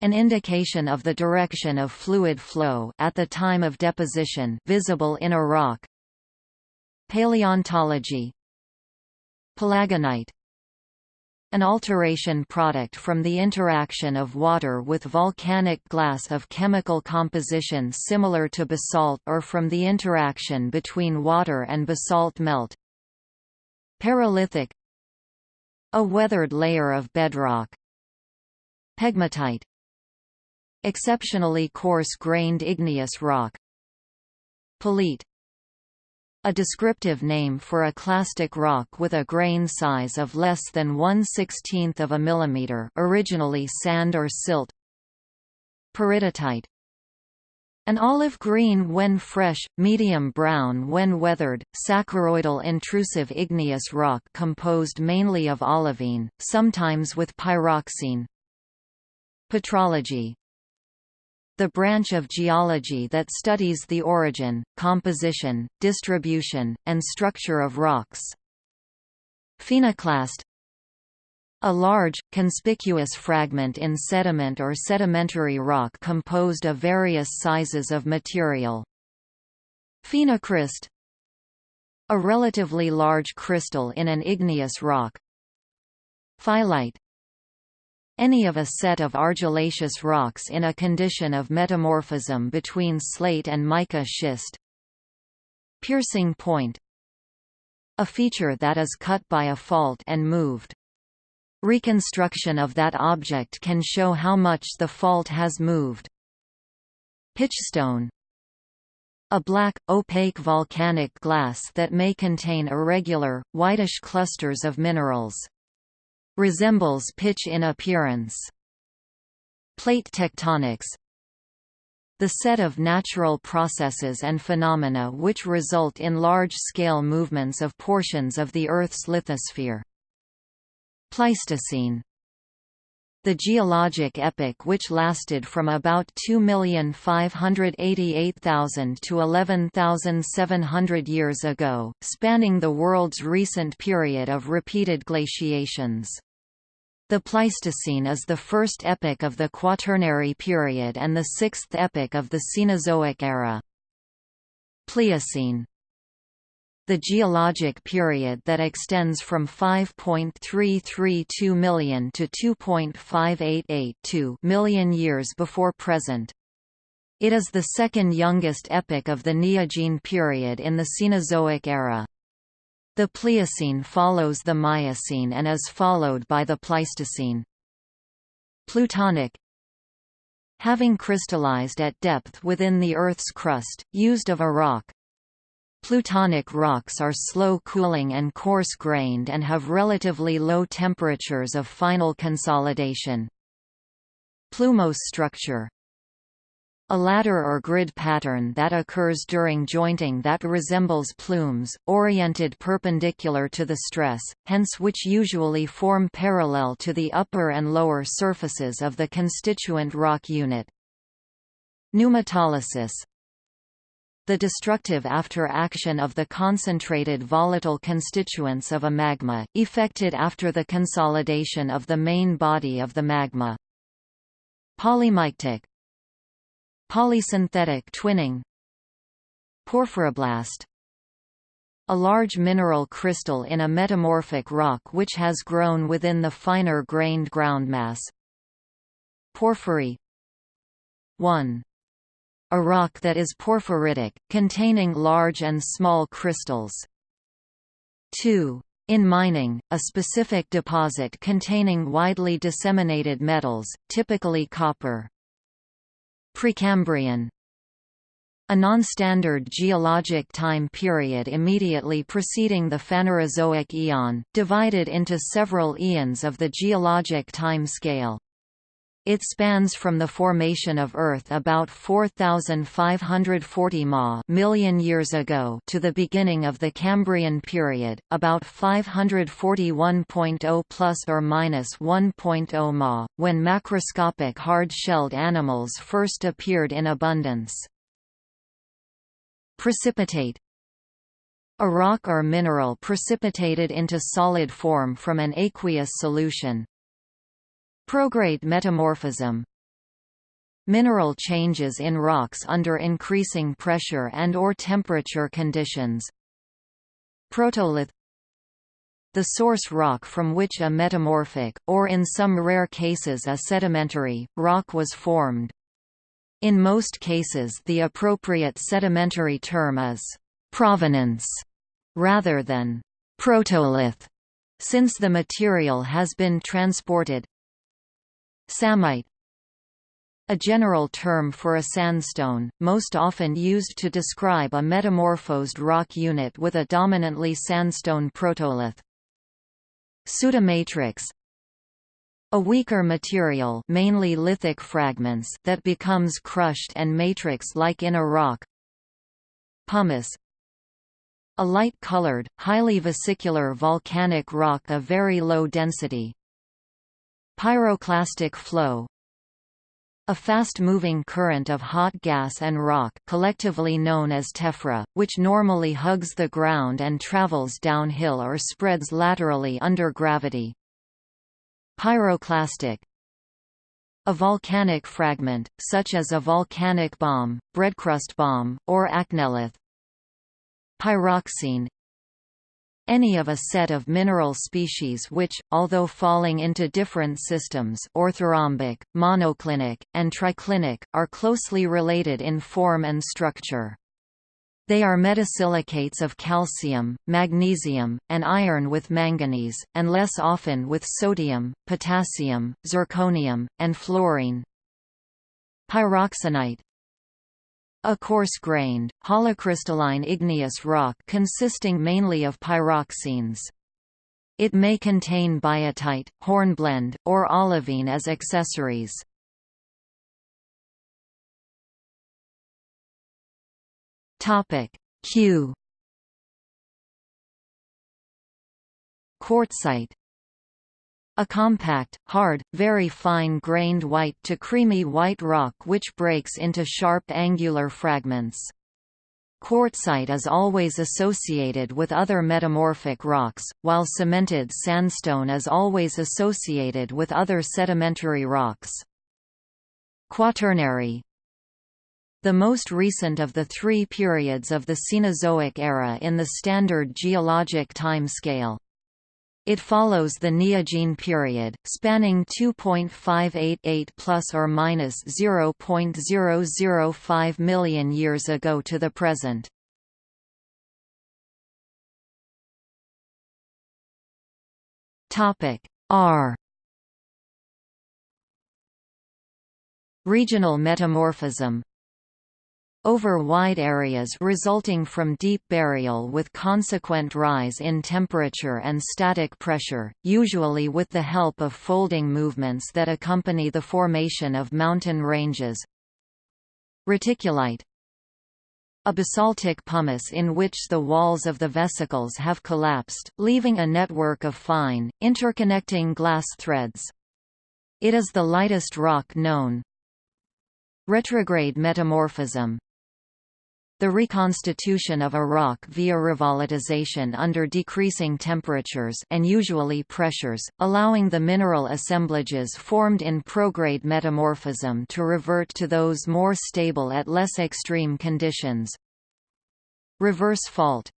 an indication of the direction of fluid flow at the time of deposition visible in a rock. Paleontology Palagonite an alteration product from the interaction of water with volcanic glass of chemical composition similar to basalt or from the interaction between water and basalt melt. Paralithic A weathered layer of bedrock. Pegmatite Exceptionally coarse-grained igneous rock. Pelite A descriptive name for a clastic rock with a grain size of less than 1 16th of a millimeter originally sand or silt Peridotite an olive green when fresh, medium brown when weathered, saccharoidal intrusive igneous rock composed mainly of olivine, sometimes with pyroxene. Petrology the branch of geology that studies the origin, composition, distribution, and structure of rocks. Phenoclast a large, conspicuous fragment in sediment or sedimentary rock composed of various sizes of material. Phenocryst A relatively large crystal in an igneous rock. Phyllite any of a set of argillaceous rocks in a condition of metamorphism between slate and mica schist. Piercing point A feature that is cut by a fault and moved. Reconstruction of that object can show how much the fault has moved. Pitchstone a black, opaque volcanic glass that may contain irregular, whitish clusters of minerals. Resembles pitch in appearance. Plate tectonics the set of natural processes and phenomena which result in large-scale movements of portions of the Earth's lithosphere. Pleistocene the geologic epoch which lasted from about 2,588,000 to 11,700 years ago, spanning the world's recent period of repeated glaciations. The Pleistocene is the first epoch of the Quaternary period and the sixth epoch of the Cenozoic era. Pliocene the geologic period that extends from 5.332 million to 2.5882 million years before present. It is the second youngest epoch of the Neogene period in the Cenozoic era. The Pliocene follows the Miocene and is followed by the Pleistocene. Plutonic Having crystallized at depth within the Earth's crust, used of a rock, Plutonic rocks are slow-cooling and coarse-grained and have relatively low temperatures of final consolidation. Plumose structure a ladder or grid pattern that occurs during jointing that resembles plumes, oriented perpendicular to the stress, hence which usually form parallel to the upper and lower surfaces of the constituent rock unit. Pneumatolysis the destructive after-action of the concentrated volatile constituents of a magma, effected after the consolidation of the main body of the magma. Polymictic Polysynthetic twinning Porphyroblast a large mineral crystal in a metamorphic rock which has grown within the finer grained groundmass. Porphyry 1 a rock that is porphyritic, containing large and small crystals. 2. In mining, a specific deposit containing widely disseminated metals, typically copper. Precambrian a non-standard geologic time period immediately preceding the Phanerozoic eon, divided into several eons of the geologic time scale. It spans from the formation of Earth about 4,540 ma million years ago to the beginning of the Cambrian period, about 541.0 plus or minus 1.0 ma, when macroscopic hard-shelled animals first appeared in abundance. Precipitate a rock or mineral precipitated into solid form from an aqueous solution, Prograde metamorphism. Mineral changes in rocks under increasing pressure and or temperature conditions. Protolith. The source rock from which a metamorphic, or in some rare cases a sedimentary, rock was formed. In most cases the appropriate sedimentary term is «provenance» rather than «protolith», since the material has been transported Psammite A general term for a sandstone, most often used to describe a metamorphosed rock unit with a dominantly sandstone protolith. Pseudomatrix a weaker material mainly lithic fragments that becomes crushed and matrix-like in a rock Pumice A light-colored, highly vesicular volcanic rock of very low density Pyroclastic flow a fast-moving current of hot gas and rock collectively known as tephra, which normally hugs the ground and travels downhill or spreads laterally under gravity. Pyroclastic A volcanic fragment, such as a volcanic bomb, breadcrust bomb, or achnelith. Pyroxene any of a set of mineral species which, although falling into different systems orthorhombic, monoclinic, and triclinic, are closely related in form and structure. They are metasilicates of calcium, magnesium, and iron with manganese, and less often with sodium, potassium, zirconium, and fluorine. Pyroxenite a coarse-grained, holocrystalline igneous rock consisting mainly of pyroxenes. It may contain biotite, hornblende, or olivine as accessories. Q Quartzite a compact, hard, very fine-grained white to creamy white rock which breaks into sharp angular fragments. Quartzite is always associated with other metamorphic rocks, while cemented sandstone is always associated with other sedimentary rocks. Quaternary The most recent of the three periods of the Cenozoic era in the standard geologic time scale. It follows the Neogene period, spanning 2.588 plus or minus 0.005 million years ago to the present. Topic R Regional metamorphism over wide areas resulting from deep burial with consequent rise in temperature and static pressure, usually with the help of folding movements that accompany the formation of mountain ranges. Reticulite a basaltic pumice in which the walls of the vesicles have collapsed, leaving a network of fine, interconnecting glass threads. It is the lightest rock known. Retrograde metamorphism the reconstitution of a rock via revolatilization under decreasing temperatures and usually pressures, allowing the mineral assemblages formed in prograde metamorphism to revert to those more stable at less extreme conditions. Reverse fault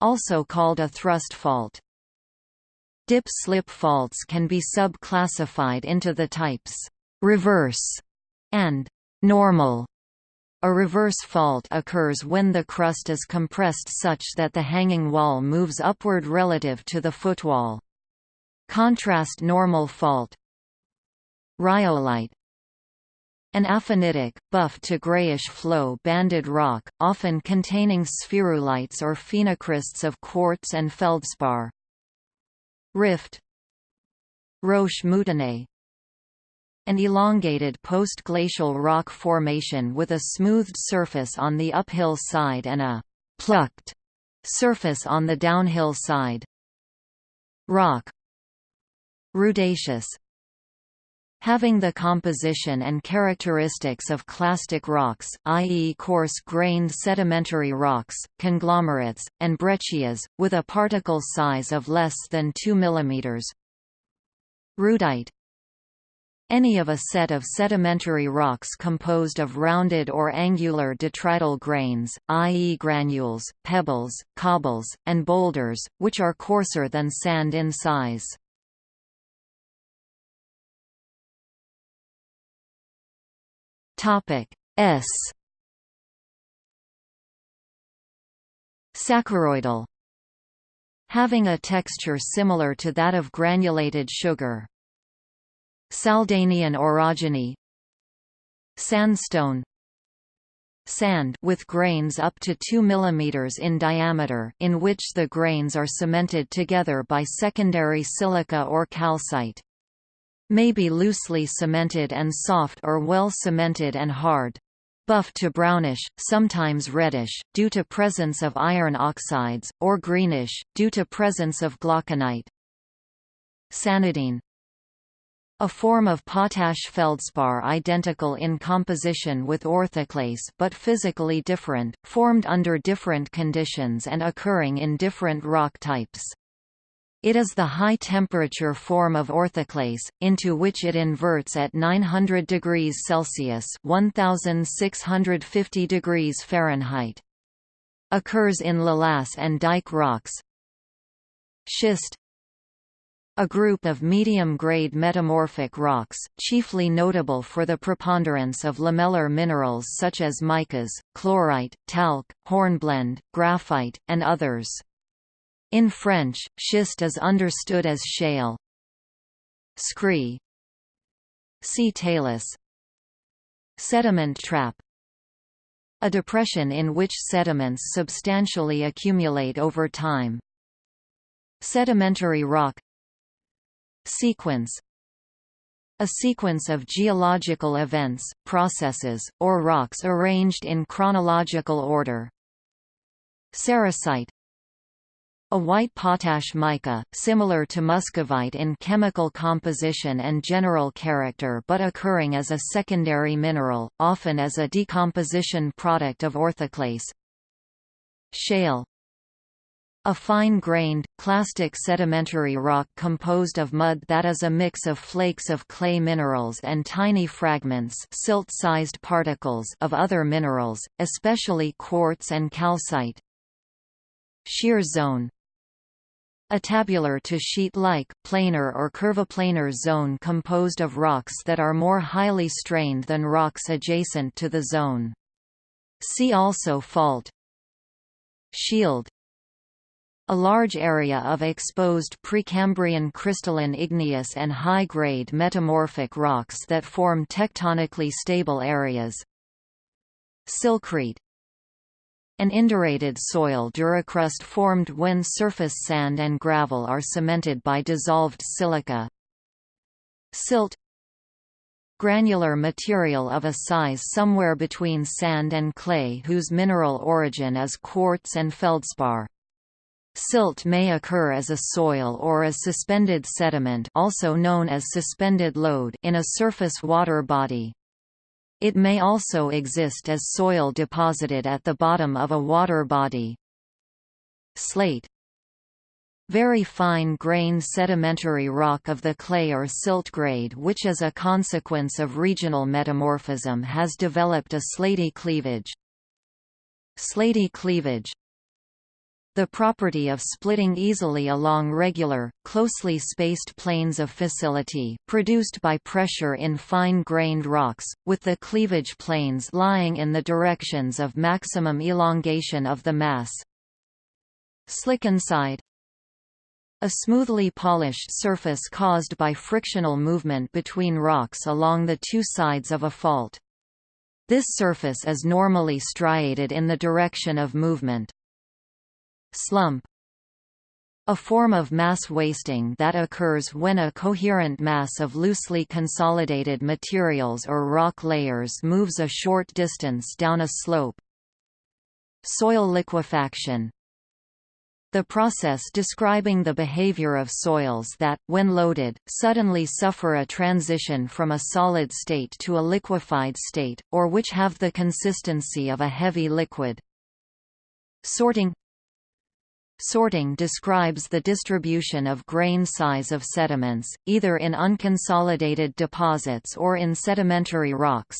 Also called a thrust fault. Dip-slip faults can be sub-classified into the types reverse and normal a reverse fault occurs when the crust is compressed such that the hanging wall moves upward relative to the footwall. Contrast normal fault Rhyolite An aphanitic, buff to grayish flow banded rock, often containing spherulites or phenocrysts of quartz and feldspar. Rift Roche moutonnées an elongated post-glacial rock formation with a smoothed surface on the uphill side and a «plucked» surface on the downhill side. Rock Rudaceous Having the composition and characteristics of clastic rocks, i.e. coarse-grained sedimentary rocks, conglomerates, and breccias, with a particle size of less than 2 mm. Rudite any of a set of sedimentary rocks composed of rounded or angular detrital grains, i.e. granules, pebbles, cobbles, and boulders, which are coarser than sand in size. S Saccharoidal Having a texture similar to that of granulated sugar, Saldanian orogeny Sandstone Sand with grains up to 2 mm in diameter in which the grains are cemented together by secondary silica or calcite. May be loosely cemented and soft or well cemented and hard. Buff to brownish, sometimes reddish, due to presence of iron oxides, or greenish, due to presence of glauconite. Sanidine a form of potash feldspar identical in composition with orthoclase but physically different, formed under different conditions and occurring in different rock types. It is the high-temperature form of orthoclase, into which it inverts at 900 degrees Celsius 1650 degrees Fahrenheit. Occurs in lavas and dike rocks. Schist a group of medium-grade metamorphic rocks, chiefly notable for the preponderance of lamellar minerals such as micas, chlorite, talc, hornblende, graphite, and others. In French, schist is understood as shale. Scree See talus Sediment trap A depression in which sediments substantially accumulate over time. Sedimentary rock Sequence a sequence of geological events, processes, or rocks arranged in chronological order. Sericite a white potash mica, similar to muscovite in chemical composition and general character but occurring as a secondary mineral, often as a decomposition product of orthoclase. Shale a fine-grained, clastic sedimentary rock composed of mud that is a mix of flakes of clay minerals and tiny fragments silt-sized particles of other minerals, especially quartz and calcite. Shear zone a tabular to sheet-like, planar or curviplanar zone composed of rocks that are more highly strained than rocks adjacent to the zone. See also fault. Shield a large area of exposed Precambrian crystalline igneous and high-grade metamorphic rocks that form tectonically stable areas. Silcrete An indurated soil duricrust formed when surface sand and gravel are cemented by dissolved silica. Silt granular material of a size somewhere between sand and clay whose mineral origin is quartz and feldspar. Silt may occur as a soil or as suspended sediment also known as suspended load in a surface water body. It may also exist as soil deposited at the bottom of a water body. Slate very fine-grained sedimentary rock of the clay or silt grade which as a consequence of regional metamorphism has developed a slaty cleavage. Slaty cleavage the property of splitting easily along regular, closely spaced planes of fissility, produced by pressure in fine-grained rocks, with the cleavage planes lying in the directions of maximum elongation of the mass. Slickenside a smoothly polished surface caused by frictional movement between rocks along the two sides of a fault. This surface is normally striated in the direction of movement. Slump a form of mass wasting that occurs when a coherent mass of loosely consolidated materials or rock layers moves a short distance down a slope. Soil liquefaction the process describing the behavior of soils that, when loaded, suddenly suffer a transition from a solid state to a liquefied state, or which have the consistency of a heavy liquid. Sorting Sorting describes the distribution of grain size of sediments, either in unconsolidated deposits or in sedimentary rocks.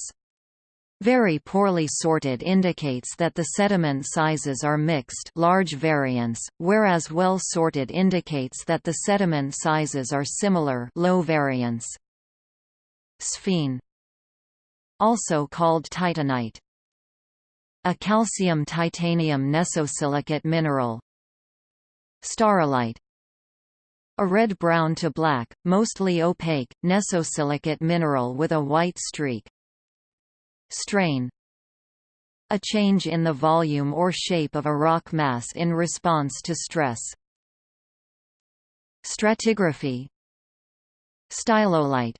Very poorly sorted indicates that the sediment sizes are mixed large variance, whereas well sorted indicates that the sediment sizes are similar low variance. Sphene also called titanite a calcium-titanium nesosilicate mineral, Staurolite a red-brown to black, mostly opaque, nesosilicate mineral with a white streak. Strain A change in the volume or shape of a rock mass in response to stress. Stratigraphy Stylolite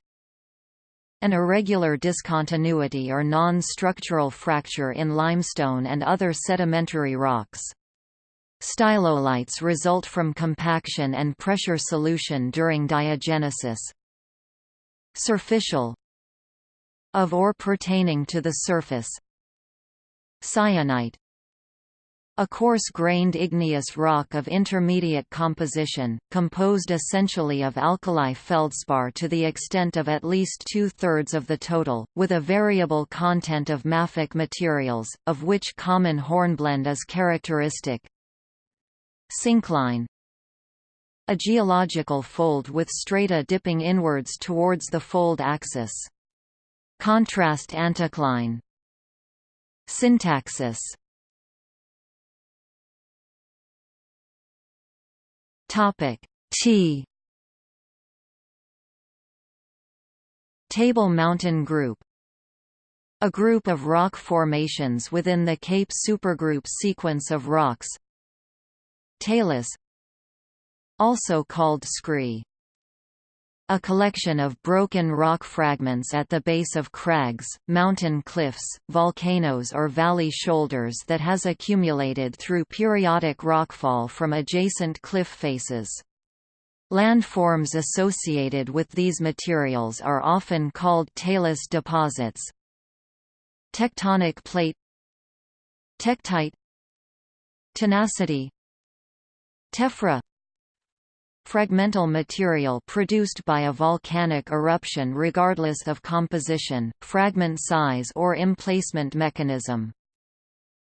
an irregular discontinuity or non-structural fracture in limestone and other sedimentary rocks. Stylolites result from compaction and pressure solution during diagenesis. Surficial Of or pertaining to the surface Syenite a coarse-grained igneous rock of intermediate composition, composed essentially of alkali feldspar to the extent of at least two-thirds of the total, with a variable content of mafic materials, of which common hornblende is characteristic. Syncline. A geological fold with strata dipping inwards towards the fold axis. Contrast anticline. Syntaxis. T. Table Mountain Group. A group of rock formations within the Cape supergroup sequence of rocks Talus also called scree a collection of broken rock fragments at the base of crags, mountain cliffs, volcanoes or valley shoulders that has accumulated through periodic rockfall from adjacent cliff faces. Landforms associated with these materials are often called talus deposits. Tectonic plate Tektite Tenacity Tephra Fragmental material produced by a volcanic eruption regardless of composition, fragment size or emplacement mechanism.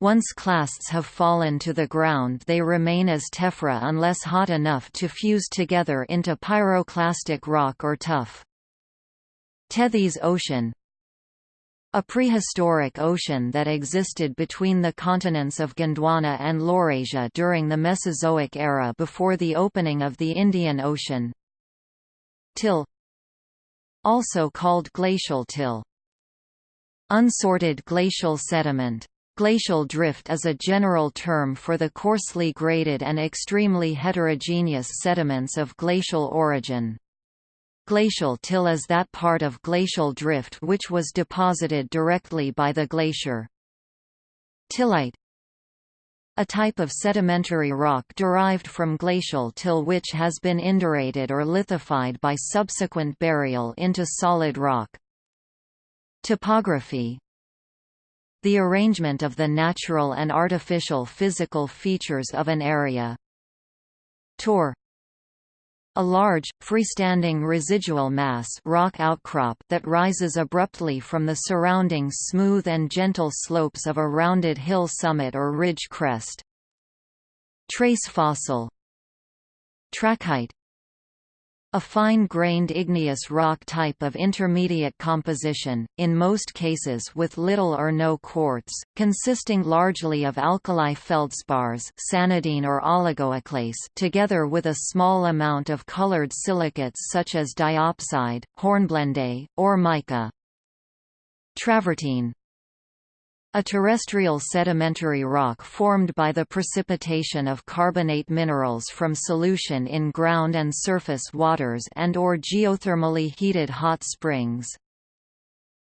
Once clasts have fallen to the ground they remain as tephra unless hot enough to fuse together into pyroclastic rock or tuff. Tethys Ocean a prehistoric ocean that existed between the continents of Gondwana and Laurasia during the Mesozoic era before the opening of the Indian Ocean. Till Also called glacial till. Unsorted glacial sediment. Glacial drift is a general term for the coarsely graded and extremely heterogeneous sediments of glacial origin. Glacial till is that part of glacial drift which was deposited directly by the glacier. Tillite a type of sedimentary rock derived from glacial till which has been indurated or lithified by subsequent burial into solid rock. Topography The arrangement of the natural and artificial physical features of an area. Tor a large, freestanding residual mass rock outcrop that rises abruptly from the surrounding smooth and gentle slopes of a rounded hill summit or ridge crest. Trace fossil Trachyte a fine-grained igneous rock type of intermediate composition, in most cases with little or no quartz, consisting largely of alkali feldspars sanidine or oligoclase together with a small amount of colored silicates such as diopside, hornblende, or mica. Travertine a terrestrial sedimentary rock formed by the precipitation of carbonate minerals from solution in ground and surface waters and or geothermally heated hot springs.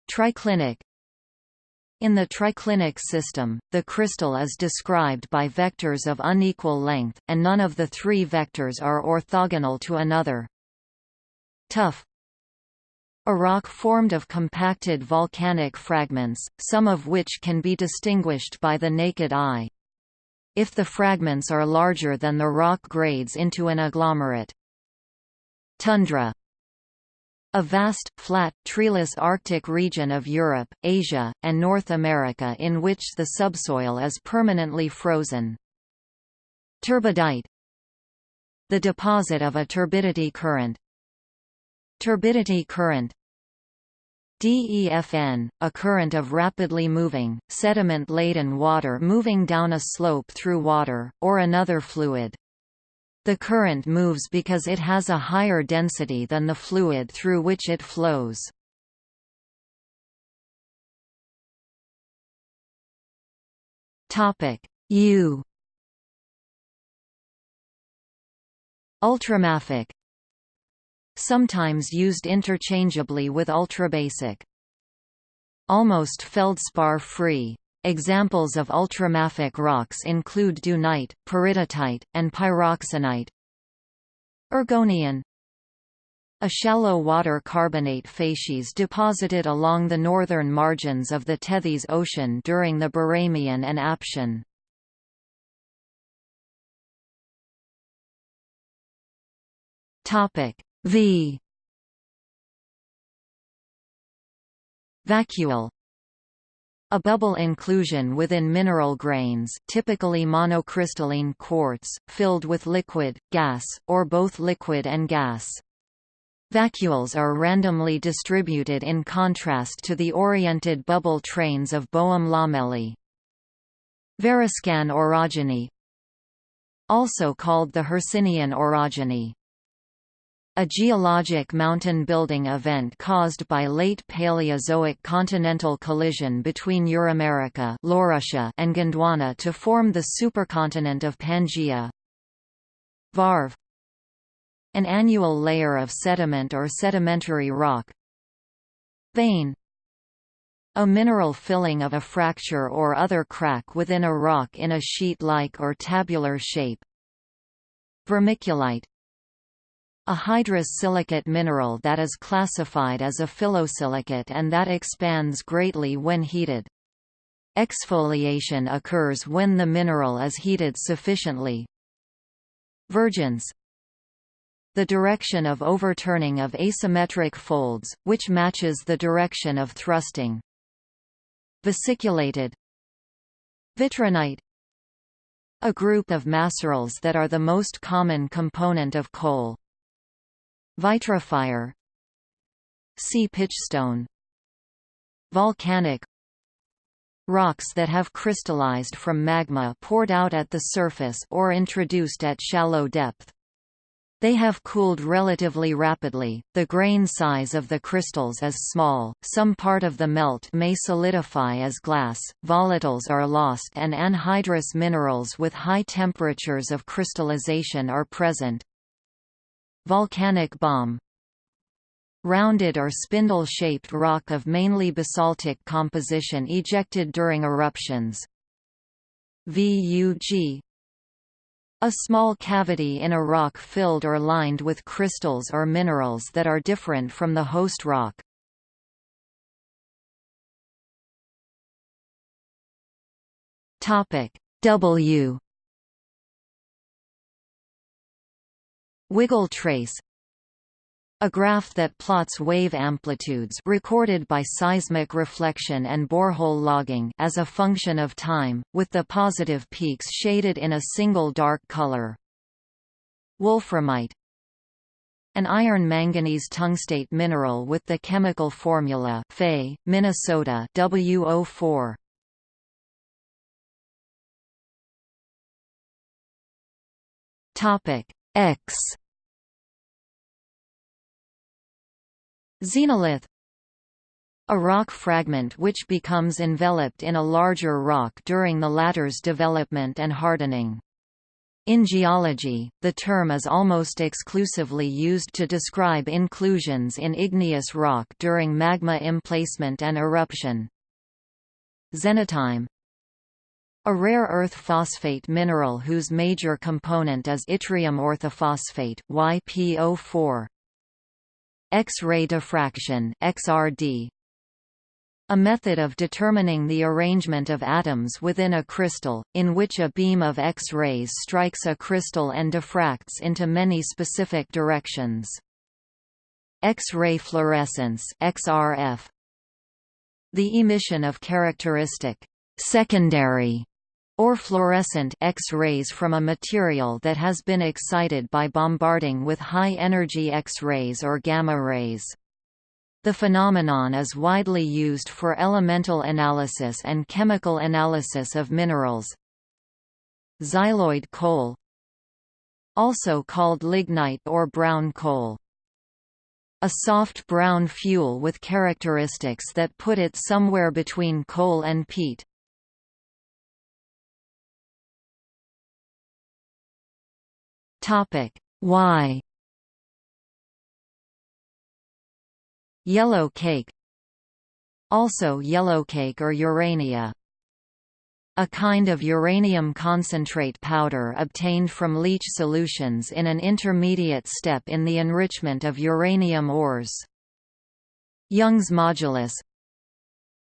Triclinic in the triclinic system, the crystal is described by vectors of unequal length, and none of the three vectors are orthogonal to another. Tuff a rock formed of compacted volcanic fragments, some of which can be distinguished by the naked eye. If the fragments are larger than the rock grades into an agglomerate. Tundra a vast, flat, treeless Arctic region of Europe, Asia, and North America in which the subsoil is permanently frozen. Turbidite The deposit of a turbidity current Turbidity current DEFN, a current of rapidly moving, sediment-laden water moving down a slope through water, or another fluid. The current moves because it has a higher density than the fluid through which it flows. U Ultramafic Sometimes used interchangeably with ultrabasic. Almost feldspar-free. Examples of ultramafic rocks include dunite, peridotite, and pyroxenite. Urgonian A shallow water carbonate facies deposited along the northern margins of the Tethys Ocean during the Barremian and Aptian. Topic V Vacuole a bubble inclusion within mineral grains typically monocrystalline quartz, filled with liquid, gas, or both liquid and gas. Vacuoles are randomly distributed in contrast to the oriented bubble trains of Boehm lamellae. Variscan orogeny Also called the Hercynian orogeny a geologic mountain building event caused by late Paleozoic continental collision between Euramerica and Gondwana to form the supercontinent of Pangaea. Varve An annual layer of sediment or sedimentary rock Vein a mineral filling of a fracture or other crack within a rock in a sheet-like or tabular shape. Vermiculite a hydrous silicate mineral that is classified as a phyllosilicate and that expands greatly when heated. Exfoliation occurs when the mineral is heated sufficiently. Vergence The direction of overturning of asymmetric folds, which matches the direction of thrusting. Vesiculated Vitrinite A group of macerals that are the most common component of coal. Vitrophyre Sea pitchstone Volcanic Rocks that have crystallized from magma poured out at the surface or introduced at shallow depth. They have cooled relatively rapidly, the grain size of the crystals is small, some part of the melt may solidify as glass, volatiles are lost and anhydrous minerals with high temperatures of crystallization are present. Volcanic bomb Rounded or spindle-shaped rock of mainly basaltic composition ejected during eruptions. VUG A small cavity in a rock filled or lined with crystals or minerals that are different from the host rock. W Wiggle trace a graph that plots wave amplitudes recorded by seismic reflection and borehole logging as a function of time, with the positive peaks shaded in a single dark color. Wolframite An iron-manganese tungstate mineral with the chemical formula Fe, Minnesota WO4. Topic X Xenolith a rock fragment which becomes enveloped in a larger rock during the latter's development and hardening. In geology, the term is almost exclusively used to describe inclusions in igneous rock during magma emplacement and eruption. Xenotime a rare earth phosphate mineral whose major component is yttrium orthophosphate YPO4. X-ray diffraction XRD. A method of determining the arrangement of atoms within a crystal, in which a beam of X-rays strikes a crystal and diffracts into many specific directions. X-ray fluorescence XRF. The emission of characteristic secondary or fluorescent X-rays from a material that has been excited by bombarding with high-energy X-rays or gamma rays. The phenomenon is widely used for elemental analysis and chemical analysis of minerals. Xyloid coal Also called lignite or brown coal. A soft brown fuel with characteristics that put it somewhere between coal and peat. Topic Y Yellow cake Also yellow cake or urania a kind of uranium concentrate powder obtained from leach solutions in an intermediate step in the enrichment of uranium ores. Young's modulus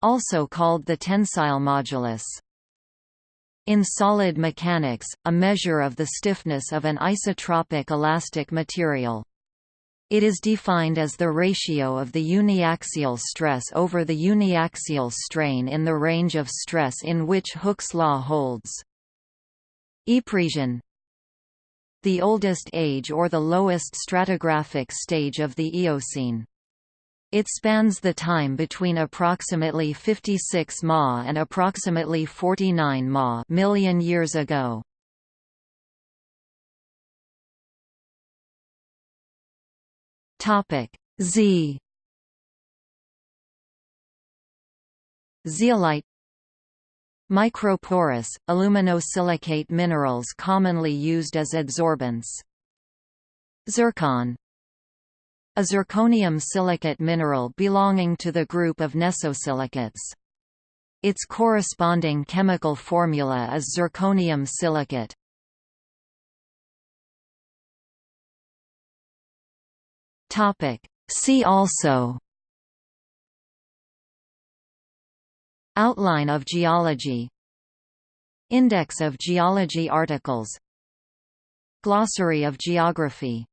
Also called the tensile modulus. In solid mechanics, a measure of the stiffness of an isotropic elastic material. It is defined as the ratio of the uniaxial stress over the uniaxial strain in the range of stress in which Hooke's law holds. Ypresian The oldest age or the lowest stratigraphic stage of the Eocene. It spans the time between approximately 56 Ma and approximately 49 Ma million years ago. Topic Z Zeolite Microporous, aluminosilicate minerals commonly used as adsorbents. Zircon A zirconium silicate mineral belonging to the group of nesosilicates. Its corresponding chemical formula is zirconium silicate. See also Outline of geology Index of geology articles Glossary of geography